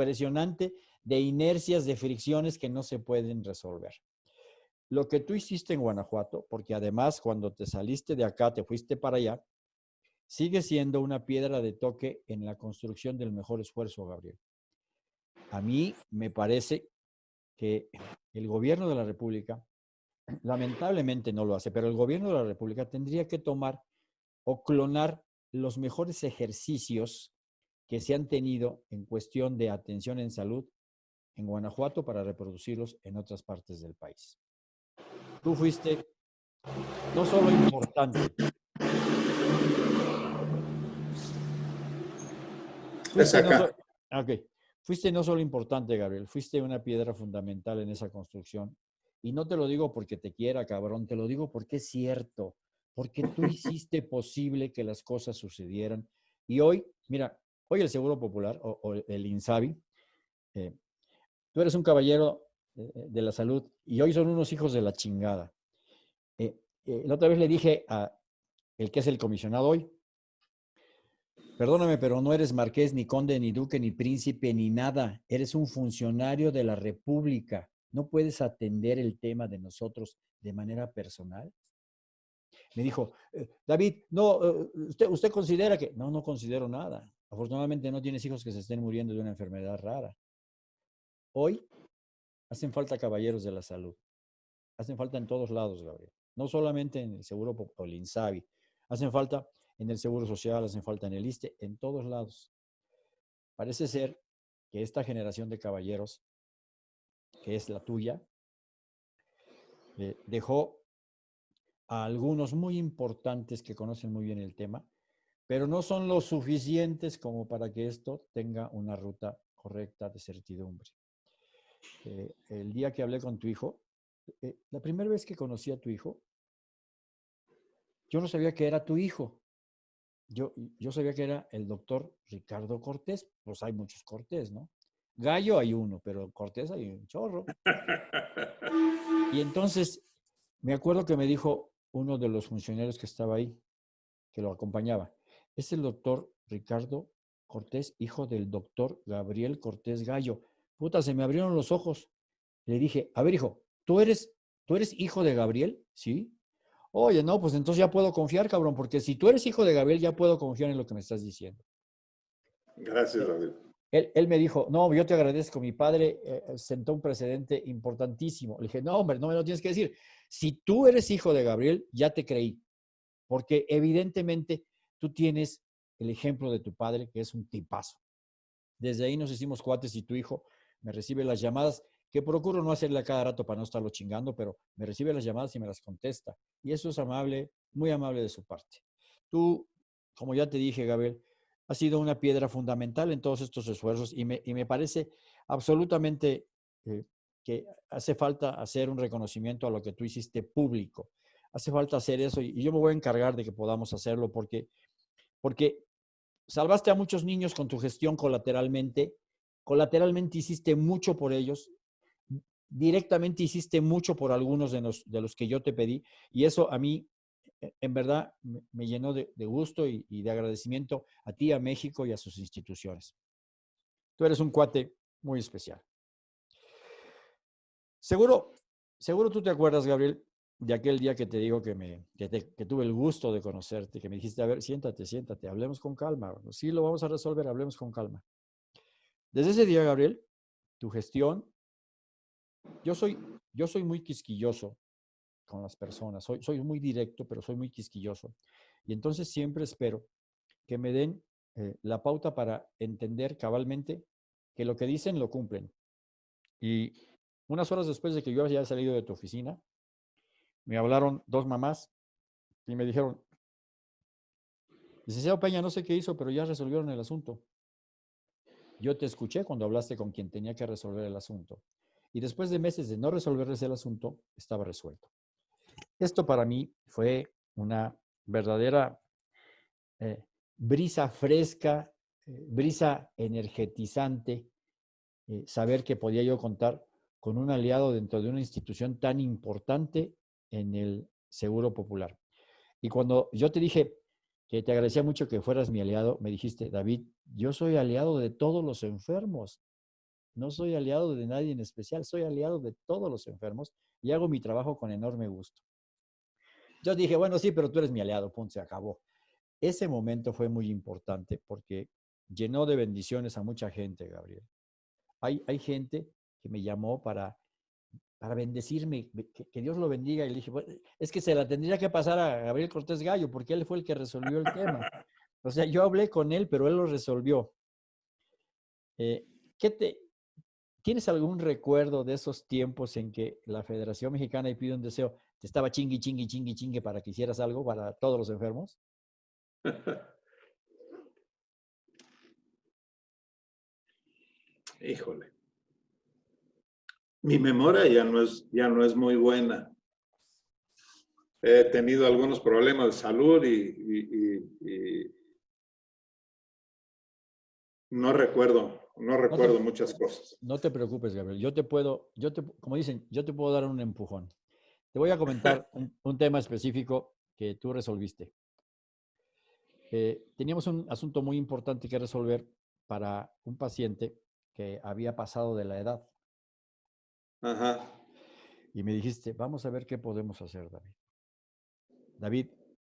impresionante de inercias, de fricciones que no se pueden resolver. Lo que tú hiciste en Guanajuato, porque además cuando te saliste de acá, te fuiste para allá, sigue siendo una piedra de toque en la construcción del mejor esfuerzo, Gabriel. A mí me parece que el gobierno de la República, lamentablemente no lo hace, pero el gobierno de la República tendría que tomar o clonar los mejores ejercicios que se han tenido en cuestión de atención en salud en Guanajuato para reproducirlos en otras partes del país. Tú fuiste no solo importante, fuiste no, fuiste no solo importante, Gabriel, fuiste una piedra fundamental en esa construcción. Y no te lo digo porque te quiera, cabrón, te lo digo porque es cierto, porque tú hiciste posible que las cosas sucedieran. Y hoy, mira, hoy el Seguro Popular o, el INSABI eh, Tú eres un caballero eh, eh, de la salud y hoy son unos hijos de la chingada. La otra vez le dije a el que es el comisionado hoy, perdóname, pero no eres marqués, ni conde, ni duque, ni príncipe, ni nada. Eres un funcionario de la República. ¿No puedes atender el tema de nosotros de manera personal? Me dijo, David, no, usted, usted considera que... No, no considero nada. Afortunadamente no tienes hijos que se estén muriendo de una enfermedad rara. Hoy hacen falta caballeros de la salud. Hacen falta en todos lados, Gabriel. No solamente en el Seguro o. Hacen falta en el Seguro Social, hacen falta en el ISTE, en todos lados. Parece ser que esta generación de caballeros, que es la tuya, eh, dejó a algunos muy importantes que conocen muy bien el tema, pero no son lo suficientes como para que esto tenga una ruta correcta de certidumbre. Eh, el día que hablé con tu hijo, eh, la primera vez que conocí a tu hijo, yo no sabía que era tu hijo. Yo, yo sabía que era el doctor Ricardo Cortés, pues hay muchos Cortés, ¿no? Gallo hay uno, pero Cortés hay un chorro. Y entonces me acuerdo que me dijo uno de los funcionarios que estaba ahí, que lo acompañaba, es el doctor Ricardo Cortés, hijo del doctor Gabriel Cortés Gallo puta, se me abrieron los ojos. Le dije, a ver, hijo, ¿tú eres, ¿tú eres hijo de Gabriel? Sí. Oye, no, pues entonces ya puedo confiar, cabrón, porque si tú eres hijo de Gabriel, ya puedo confiar en lo que me estás diciendo. Gracias, David. Él, él me dijo, no, yo te agradezco, mi padre eh, sentó un precedente importantísimo. Le dije, no, hombre, no me lo tienes que decir. Si tú eres hijo de Gabriel, ya te creí, porque evidentemente tú tienes el ejemplo de tu padre, que es un tipazo. Desde ahí nos hicimos cuates y tu hijo me recibe las llamadas, que procuro no hacerle a cada rato para no estarlo chingando, pero me recibe las llamadas y me las contesta. Y eso es amable, muy amable de su parte. Tú, como ya te dije, Gabriel, has sido una piedra fundamental en todos estos esfuerzos y me, y me parece absolutamente eh, que hace falta hacer un reconocimiento a lo que tú hiciste público. Hace falta hacer eso y, yo me voy a encargar de que podamos hacerlo porque, porque salvaste a muchos niños con tu gestión colateralmente Colateralmente hiciste mucho por ellos, directamente hiciste mucho por algunos de los, de los que yo te pedí y eso a mí e, en verdad me llenó de, gusto y, y, de agradecimiento a ti, a México y a sus instituciones. Tú eres un cuate muy especial. Seguro, seguro tú te acuerdas, Gabriel, de aquel día que te digo que, me, que, tuve el gusto de conocerte, que me dijiste, a ver, siéntate, siéntate, hablemos con calma. Sí, lo vamos a resolver, hablemos con calma. Desde ese día, Gabriel, tu gestión, yo soy, yo soy muy quisquilloso, con las personas. Soy, soy muy directo, pero soy muy quisquilloso. Y entonces siempre espero que me den eh, la pauta para entender cabalmente que lo que dicen lo cumplen. Y unas horas después de que yo haya salido de tu oficina, me hablaron dos mamás y me dijeron, licenciado Peña, no sé qué hizo, pero ya resolvieron el asunto. Yo te escuché cuando hablaste con quien tenía que resolver el asunto. Y después de meses de no resolverles el asunto, estaba resuelto. Esto para mí fue una verdadera eh, brisa fresca, eh, brisa energetizante, eh, saber que podía yo contar con un aliado dentro de una institución tan importante en el Seguro Popular. Y cuando yo te dije que te agradecía mucho que fueras mi aliado, me dijiste, David, yo soy aliado de todos los enfermos. No soy aliado de nadie en especial, soy aliado de todos los enfermos y hago mi trabajo con enorme gusto. Yo dije, bueno, sí, pero tú eres mi aliado, punto, se acabó. Ese momento fue muy importante porque llenó de bendiciones a mucha gente, Gabriel. Hay, hay gente que me llamó para, para bendecirme, que, Dios lo bendiga. Y le dije, es que se la tendría que pasar a Gabriel Cortés Gallo porque él fue el que resolvió el tema. O sea, yo hablé con él, pero él lo resolvió. Eh, ¿qué te, ¿Tienes algún recuerdo de esos tiempos en que la Federación Mexicana y Pide un Deseo te estaba chingui, chingui, chingui, chingue para que hicieras algo para todos los enfermos? Híjole. Mi memoria ya no es, ya no es muy buena. He tenido algunos problemas de salud y, no recuerdo, no recuerdo muchas cosas. No te preocupes, Gabriel. Yo te puedo, yo te, como dicen, yo te puedo dar un empujón. Te voy a comentar un tema específico que tú resolviste. Eh, teníamos un asunto muy importante que resolver para un paciente que había pasado de la edad. Ajá. Y me dijiste, vamos a ver qué podemos hacer, David. David,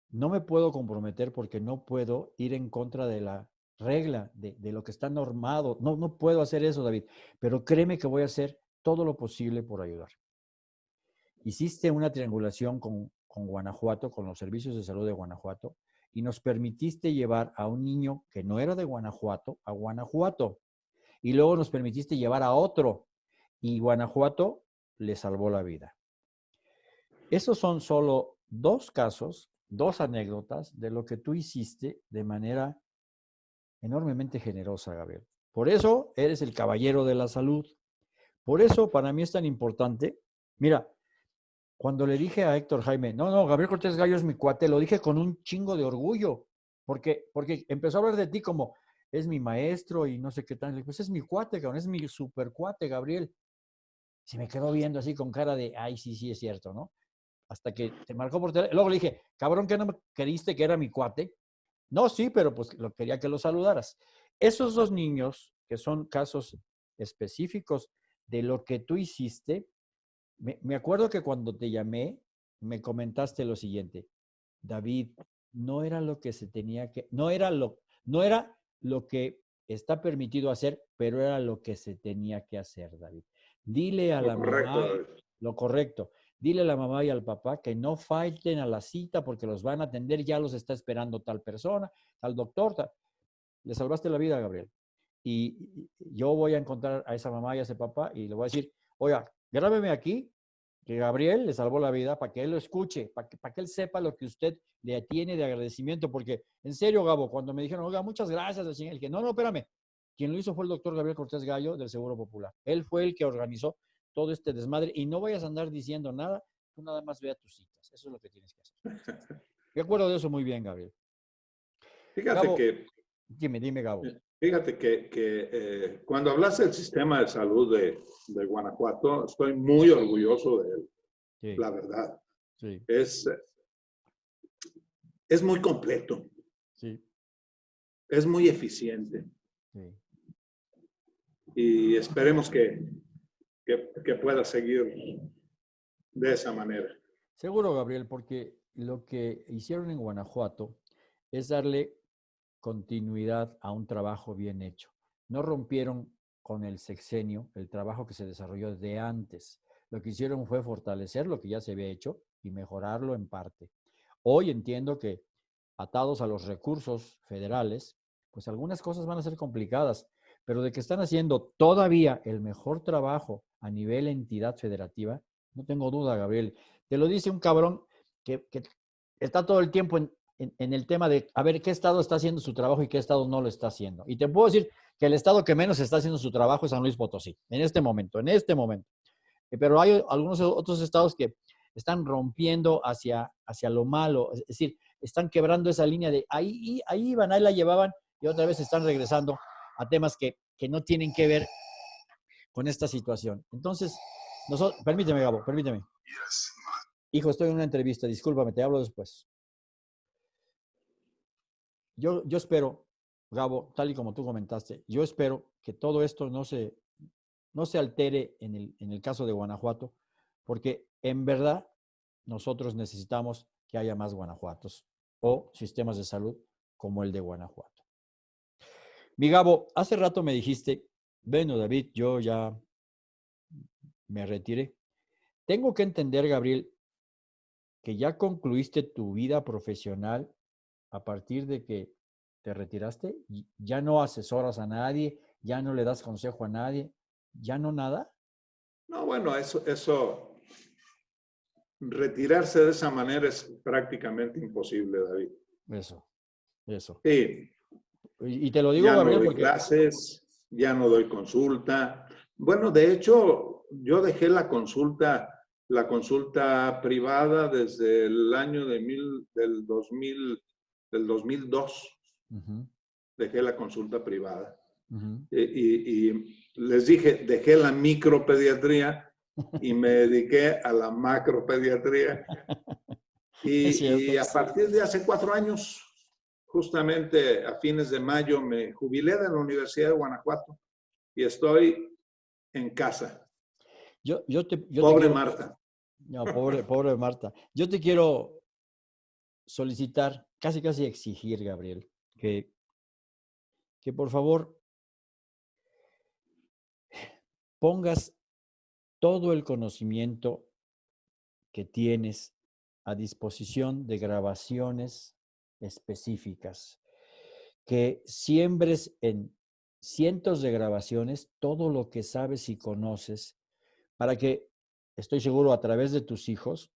no me puedo comprometer porque no puedo ir en contra de la regla, de, lo que está normado. No, no puedo hacer eso, David, pero créeme que voy a hacer todo lo posible por ayudar. Hiciste una triangulación con, con Guanajuato, con los servicios de salud de Guanajuato, y nos permitiste llevar a un niño que no era de Guanajuato a Guanajuato. Y luego nos permitiste llevar a otro y Guanajuato le salvó la vida. Esos son solo dos casos, dos anécdotas de lo que tú hiciste de manera enormemente generosa, Gabriel. Por eso eres el caballero de la salud. Por eso para mí es tan importante. Mira, cuando le dije a Héctor Jaime, no, no, Gabriel Cortés Gallo es mi cuate, lo dije con un chingo de orgullo, porque, porque empezó a hablar de ti como, es mi maestro y no sé qué tal. Pues es mi cuate, cabrón, es mi super cuate, Gabriel. Se me quedó viendo así con cara de, ay, sí, sí, es cierto, ¿no? Hasta que te marcó por teléfono. Luego le dije, cabrón, ¿qué no me queriste que era mi cuate? No, sí, pero pues lo quería que lo saludaras. Esos dos niños, que son casos específicos de lo que tú hiciste, me, acuerdo que cuando te llamé, me comentaste lo siguiente, David, no era lo que se tenía que, no era lo, no era lo que está permitido hacer, pero era lo que se tenía que hacer, David. Dile a la mamá lo correcto. Dile a la mamá y al papá que no falten a la cita porque los van a atender, ya los está esperando tal persona, tal doctor. Le salvaste la vida, Gabriel. Y yo voy a encontrar a esa mamá y a ese papá y le voy a decir, oiga, grábeme aquí que Gabriel le salvó la vida para que él lo escuche, para que, para que él sepa lo que usted le tiene de agradecimiento, porque en serio, Gabo, cuando me dijeron, oiga, muchas gracias, el dije, no, no, espérame, quien lo hizo fue el doctor Gabriel Cortés Gallo del Seguro Popular. Él fue el que organizó todo este desmadre y no vayas a andar diciendo nada, tú nada más ve a tus citas, eso es lo que tienes que hacer. Me acuerdo de eso muy bien, Gabriel. Fíjate que... Dime, dime, Gabo. Fíjate que, eh, cuando hablas del sistema de salud de, Guanajuato, estoy muy orgulloso de él, la verdad. Es, es muy completo. Es muy eficiente. Y esperemos que, que pueda seguir de esa manera. Seguro, Gabriel, porque lo que hicieron en Guanajuato es darle continuidad a un trabajo bien hecho. No rompieron con el sexenio el trabajo que se desarrolló de antes. lo que hicieron fue fortalecer lo que ya se había hecho y mejorarlo en parte. Hoy entiendo que atados a los recursos federales, pues algunas cosas van a ser complicadas, pero de que están haciendo todavía el mejor trabajo a nivel entidad federativa, no tengo duda, Gabriel. Te lo dice un cabrón que, está todo el tiempo en, en, el tema de a ver qué estado está haciendo su trabajo y qué estado no lo está haciendo. Y te puedo decir que el estado que menos está haciendo su trabajo es San Luis Potosí, en este momento, en este momento. Eh, pero hay algunos otros estados que están rompiendo hacia, hacia lo malo, es decir, están quebrando esa línea de ahí, ahí iban, ahí la llevaban y otra vez están regresando a temas que, que no tienen que ver con esta situación. Entonces, nosotros, permíteme, Gabo, permíteme. Hijo, estoy en una entrevista, discúlpame, te hablo después. Yo, yo espero, Gabo, tal y como tú comentaste, yo espero que todo esto no se, no se altere en el, en el caso de Guanajuato, porque en verdad nosotros necesitamos que haya más Guanajuatos o sistemas de salud como el de Guanajuato. Mi Gabo, hace rato me dijiste, bueno, David, yo ya me retiré. Tengo que entender, Gabriel, que ya concluiste tu vida profesional a partir de que te retiraste, ya no asesoras a nadie, ya no le das consejo a nadie, ya no nada. No, bueno, eso, eso, retirarse de esa manera es prácticamente imposible, David. Eso, eso. Sí. Y, te lo digo, ya Gabriel, no doy clases, ya no doy consulta. Bueno, de hecho, yo dejé la consulta, la consulta privada desde el año de mil, del 2000, del 2002. Dejé la consulta privada. y, y, les dije, dejé la micropediatría y me dediqué a la macropediatría. Y, y a partir de hace cuatro años justamente a fines de mayo me jubilé de la Universidad de Guanajuato y estoy en casa. Yo, yo te, pobre Marta. No, pobre, pobre Marta. Yo te quiero solicitar, casi casi exigir, Gabriel, que, que por favor pongas todo el conocimiento que tienes a disposición de grabaciones específicas, que siembres en cientos de grabaciones todo lo que sabes y conoces para que, estoy seguro, a través de tus hijos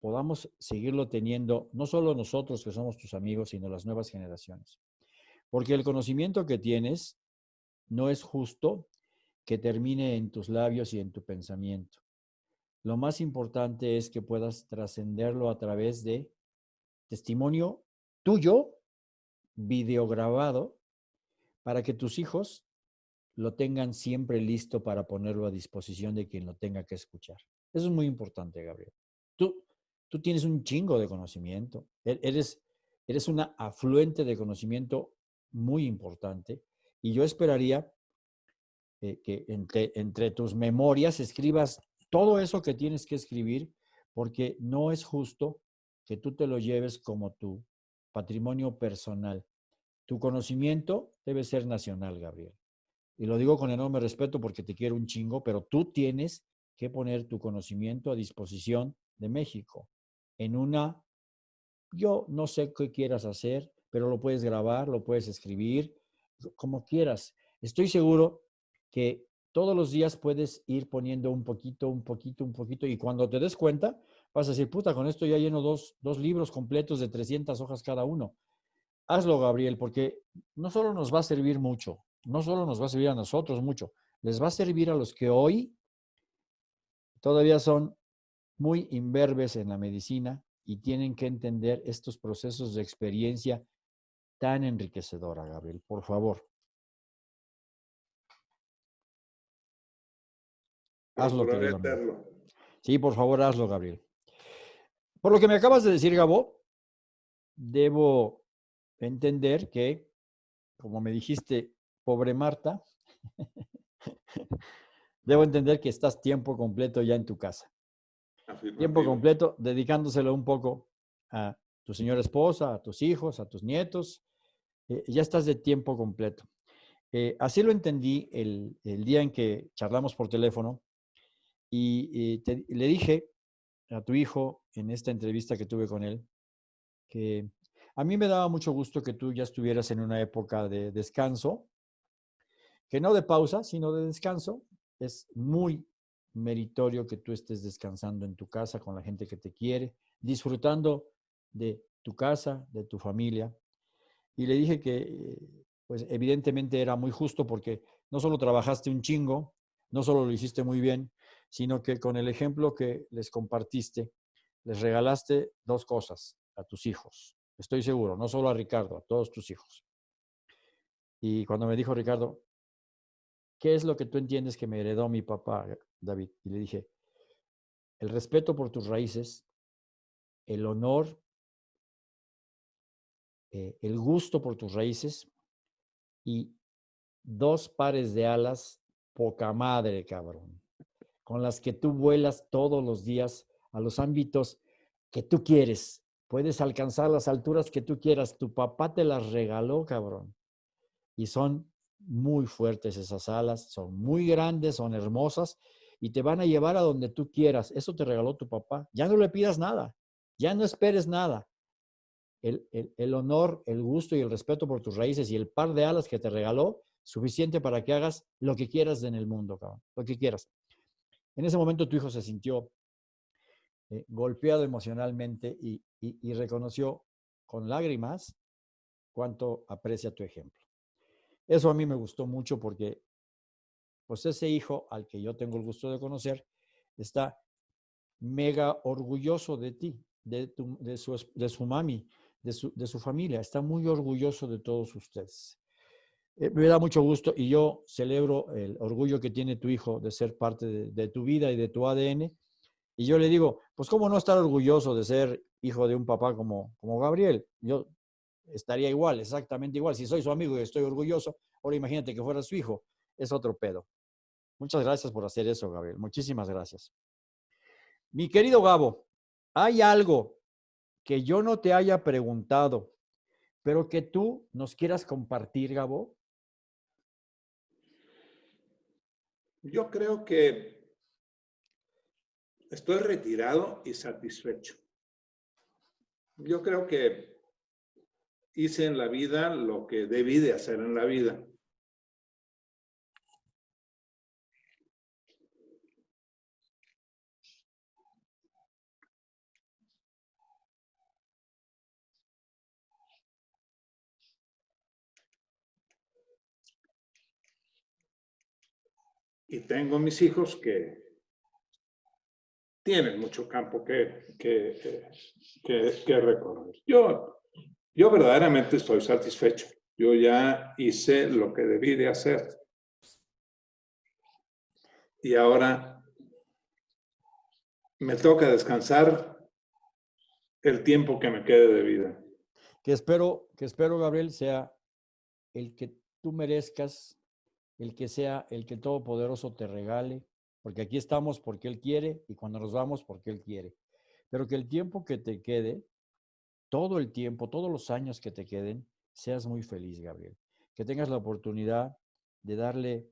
podamos seguirlo teniendo, no solo nosotros que somos tus amigos, sino las nuevas generaciones. Porque el conocimiento que tienes no es justo que termine en tus labios y en tu pensamiento. Lo más importante es que puedas trascenderlo a través de testimonio tuyo, videograbado, para que tus hijos lo tengan siempre listo para ponerlo a disposición de quien lo tenga que escuchar. Eso es muy importante, Gabriel. Tú, tú tienes un chingo de conocimiento. E-, eres, eres una afluente de conocimiento muy importante y yo esperaría eh, que entre, entre tus memorias escribas todo eso que tienes que escribir porque no es justo que tú te lo lleves como tú patrimonio personal. Tu conocimiento debe ser nacional, Gabriel. Y lo digo con enorme respeto porque te quiero un chingo, pero tú tienes que poner tu conocimiento a disposición de México en una, yo no sé qué quieras hacer, pero lo puedes grabar, lo puedes escribir, como quieras. Estoy seguro que todos los días puedes ir poniendo un poquito, un poquito, un poquito, y cuando te des cuenta, vas a decir, puta, con esto ya lleno dos, dos libros completos de 300 hojas cada uno. Hazlo, Gabriel, porque no solo nos va a servir mucho, no solo nos va a servir a nosotros mucho, les va a servir a los que hoy todavía son muy imberbes en la medicina y tienen que entender estos procesos de experiencia tan enriquecedora, Gabriel. Por favor. Hazlo, querido. Sí, por favor, hazlo, Gabriel. Por lo que me acabas de decir, Gabo, debo entender que, como me dijiste, pobre Marta, debo entender que estás tiempo completo ya en tu casa. Tiempo completo dedicándoselo un poco a tu señora esposa, a tus hijos, a tus nietos. Eh, ya estás de tiempo completo. Eh, así lo entendí el, el, día en que charlamos por teléfono Y, le dije a tu hijo en esta entrevista que tuve con él que a mí me daba mucho gusto que tú ya estuvieras en una época de descanso, que no de pausa, sino de descanso. Es muy meritorio que tú estés descansando en tu casa con la gente que te quiere, disfrutando de tu casa, de tu familia. Y le dije que, pues evidentemente era muy justo porque no solo trabajaste un chingo, no solo lo hiciste muy bien, sino que con el ejemplo que les compartiste, les regalaste dos cosas a tus hijos. Estoy seguro, no solo a Ricardo, a todos tus hijos. Y cuando me dijo Ricardo, ¿qué es lo que tú entiendes que me heredó mi papá, David? Y le dije, el respeto por tus raíces, el honor, eh, el gusto por tus raíces y dos pares de alas, poca madre, cabrón, con las que tú vuelas todos los días a los ámbitos que tú quieres. Puedes alcanzar las alturas que tú quieras. Tu papá te las regaló, cabrón. Y son muy fuertes esas alas, son muy grandes, son hermosas y te van a llevar a donde tú quieras. Eso te regaló tu papá. Ya no le pidas nada, ya no esperes nada. El, honor, el gusto y el respeto por tus raíces y el par de alas que te regaló, suficiente para que hagas lo que quieras en el mundo, cabrón, lo que quieras. En ese momento tu hijo se sintió eh, golpeado emocionalmente y, reconoció con lágrimas cuánto aprecia tu ejemplo. Eso a mí me gustó mucho porque pues ese hijo al que yo tengo el gusto de conocer está mega orgulloso de ti, de, su, de su, mami, de su, familia. Está muy orgulloso de todos ustedes. Eh, me da mucho gusto y yo celebro el orgullo que tiene tu hijo de ser parte de, tu vida y de tu ADN. Y yo le digo, pues cómo no estar orgulloso de ser hijo de un papá como, como Gabriel. Yo estaría igual, exactamente igual. Si soy su amigo y estoy orgulloso, ahora imagínate que fuera su hijo, es otro pedo. Muchas gracias por hacer eso, Gabriel. Muchísimas gracias. Mi querido Gabo, ¿hay algo que yo no te haya preguntado, pero que tú nos quieras compartir, Gabo? Yo creo que estoy retirado y satisfecho. Yo creo que hice en la vida lo que debí de hacer en la vida. Y tengo mis hijos que tienen mucho campo que, que, que, recorrer. Yo yo verdaderamente estoy satisfecho. Yo ya hice lo que debí de hacer. Y ahora me toca descansar el tiempo que me quede de vida. Que espero, que espero, Gabriel, sea el que tú merezcas, el que sea el que Todopoderoso te regale, porque aquí estamos porque Él quiere y cuando nos vamos porque Él quiere. Pero que el tiempo que te quede todo el tiempo, todos los años que te queden, seas muy feliz, Gabriel. Que tengas la oportunidad de darle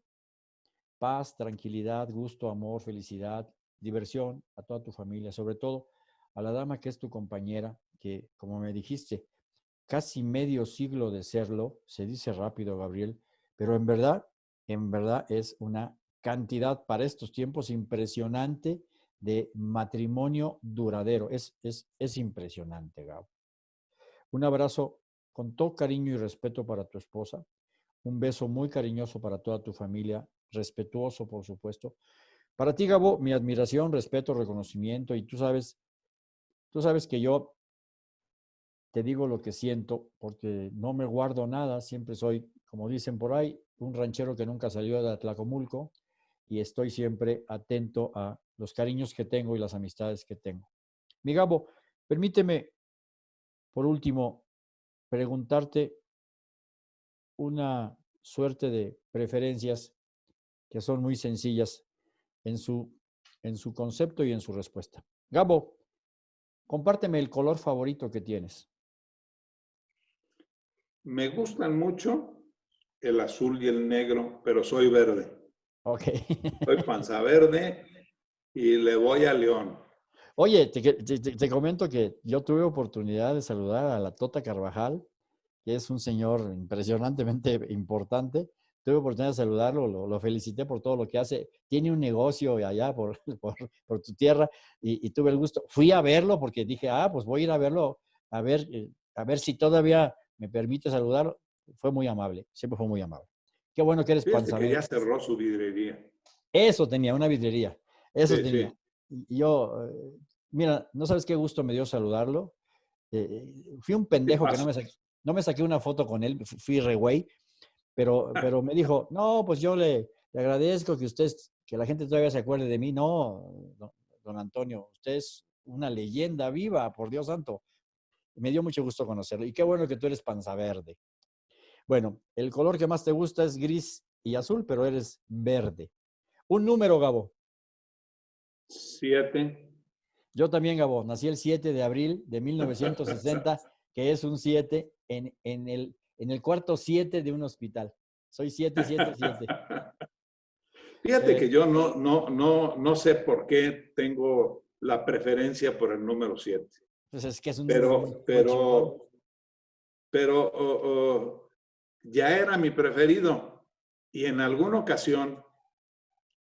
paz, tranquilidad, gusto, amor, felicidad, diversión a toda tu familia, sobre todo a la dama que es tu compañera, que como me dijiste, casi medio siglo de serlo, se dice rápido, Gabriel, pero en verdad, en verdad es una cantidad para estos tiempos impresionante de matrimonio duradero. Es, es, es impresionante, Gab. Un abrazo con todo cariño y respeto para tu esposa. Un beso muy cariñoso para toda tu familia, respetuoso, por supuesto. Para ti, Gabo, mi admiración, respeto, reconocimiento. Y tú sabes, tú sabes que yo te digo lo que siento porque no me guardo nada. Siempre soy, como dicen por ahí, un ranchero que nunca salió de Atlacomulco y estoy siempre atento a los cariños que tengo y las amistades que tengo. Mi Gabo, permíteme por último, preguntarte una suerte de preferencias que son muy sencillas en su, en su concepto y en su respuesta. Gabo, compárteme el color favorito que tienes. Me gustan mucho el azul y el negro, pero soy verde. Ok. Soy panza verde y le voy a León. Oye, te, comento que yo tuve oportunidad de saludar a la Tota Carvajal, que es un señor impresionantemente importante. Tuve oportunidad de saludarlo, lo, felicité por todo lo que hace. Tiene un negocio allá por, por, tu tierra y, tuve el gusto. Fui a verlo porque dije, ah, pues voy a ir a verlo, a ver, eh, a ver si todavía me permite saludarlo. Fue muy amable, siempre fue muy amable. Qué bueno que eres Fíjate ya cerró su vidrería. Eso tenía, una vidrería. Eso tenía. Yo, eh, mira, no sabes qué gusto me dio saludarlo. Eh, fui un pendejo que no me, saqué, no me saqué una foto con él, fui re güey, pero, pero me dijo, no, pues yo le, agradezco que usted, que la gente todavía se acuerde de mí. No, don, Antonio, usted es una leyenda viva, por Dios santo. Me dio mucho gusto conocerlo. Y qué bueno que tú eres panza verde. Bueno, el color que más te gusta es gris y azul, pero eres verde. Un número, Gabo. Siete. Yo también, Gabo. Nací el 7 de abril de 1960, que es un 7 en, en, el, en el cuarto 7 de un hospital. Soy 7, 7, 7. Fíjate que yo no, no, no, no sé por qué tengo la preferencia por el número 7. Pues es que es un pero, número pero, pero ya era mi preferido. Y en alguna ocasión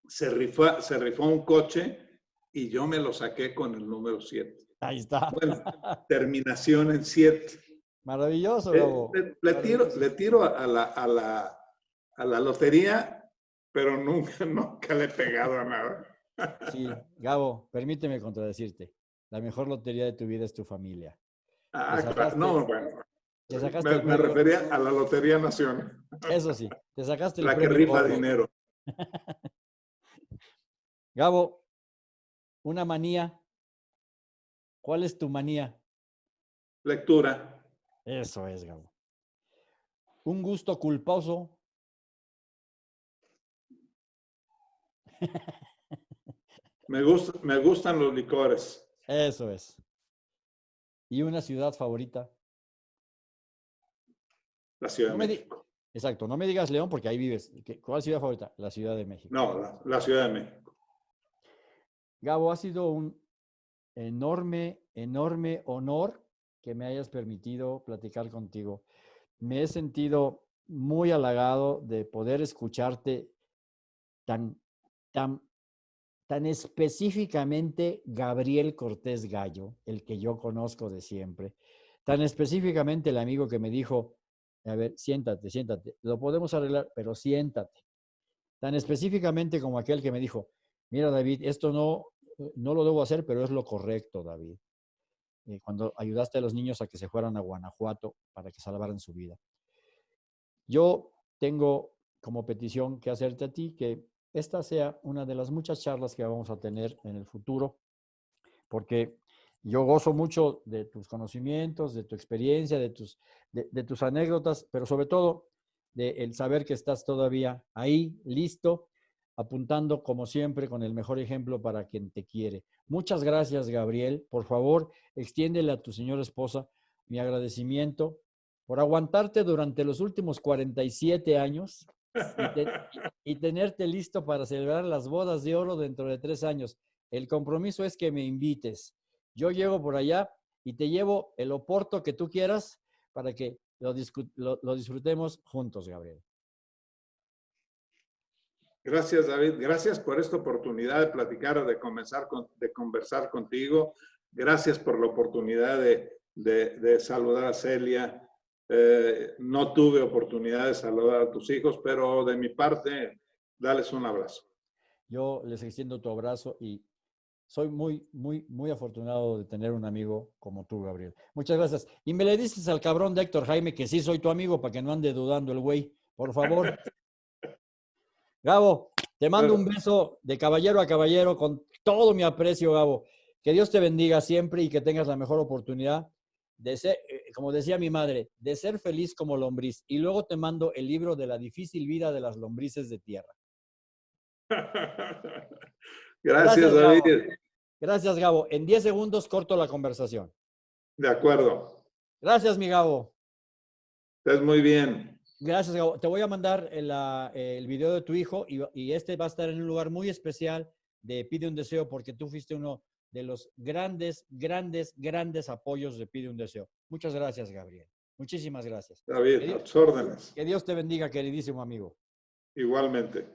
se rifó, se rifó un coche y yo me lo saqué con el número 7. Ahí está. Bueno, terminación en 7. Maravilloso, Gabo. Le, tiro, le tiro a la, a, la, a la lotería, pero nunca, nunca le he pegado a nada. Sí, Gabo, permíteme contradecirte. La mejor lotería de tu vida es tu familia. Ah, claro. No, bueno me, refería a la Lotería Nacional. Eso sí, te sacaste el La que rifa dinero. Gabo, una manía. ¿Cuál es tu manía? Lectura. Eso es, Gabo. Un gusto culposo. Me, gusta, me gustan los licores. Eso es. ¿Y una ciudad favorita? La Ciudad de México. Exacto, no me digas León porque ahí vives. ¿Cuál ciudad favorita? La Ciudad de México. No, la, Ciudad de México. Gabo, ha sido un enorme, enorme honor que me hayas permitido platicar contigo. Me he sentido muy halagado de poder escucharte tan, tan, tan específicamente Gabriel Cortés Gallo, el que yo conozco de siempre, tan específicamente el amigo que me dijo, a ver, siéntate, siéntate. Lo podemos arreglar, pero siéntate. Tan específicamente como aquel que me dijo, mira David, esto no, no lo debo hacer, pero es lo correcto, David. Eh, cuando ayudaste a los niños a que se fueran a Guanajuato para que salvaran su vida. Yo tengo como petición que hacerte a ti que esta sea una de las muchas charlas que vamos a tener en el futuro, porque yo gozo mucho de tus conocimientos, de tu experiencia, de tus, de, tus anécdotas, pero sobre todo de el saber que estás todavía ahí, listo, apuntando como siempre con el mejor ejemplo para quien te quiere. Muchas gracias, Gabriel. Por favor, extiéndele a tu señora esposa mi agradecimiento por aguantarte durante los últimos 47 años y, y, tenerte listo para celebrar las bodas de oro dentro de tres años. El compromiso es que me invites. Yo llego por allá y te llevo el oporto que tú quieras para que lo, disfrutemos juntos, Gabriel. Gracias, David. Gracias por esta oportunidad de platicar, de, comenzar de conversar contigo. Gracias por la oportunidad de, saludar a Celia. Eh, no tuve oportunidad de saludar a tus hijos, pero de mi parte, dales un abrazo. Yo les extiendo tu abrazo y soy muy, muy, muy afortunado de tener un amigo como tú, Gabriel. Muchas gracias. Y me le dices al cabrón de Héctor Jaime que sí soy tu amigo para que no ande dudando el güey, por favor. Gabo, te mando un beso de caballero a caballero con todo mi aprecio, Gabo. Que Dios te bendiga siempre y que tengas la mejor oportunidad de ser, eh, como decía mi madre, de ser feliz como lombriz. Y luego te mando el libro de la difícil vida de las lombrices de tierra. Gracias, David. Gracias, Gabo. En 10 segundos corto la conversación. De acuerdo. Gracias, mi Gabo. Estás muy bien. Gracias, Gabo. Te voy a mandar el, video de tu hijo y, y, este va a estar en un lugar muy especial de Pide un Deseo porque tú fuiste uno de los grandes, grandes, grandes apoyos de Pide un Deseo. Muchas gracias, Gabriel. Muchísimas gracias. David, a tus órdenes. Que Dios te bendiga, queridísimo amigo. Igualmente.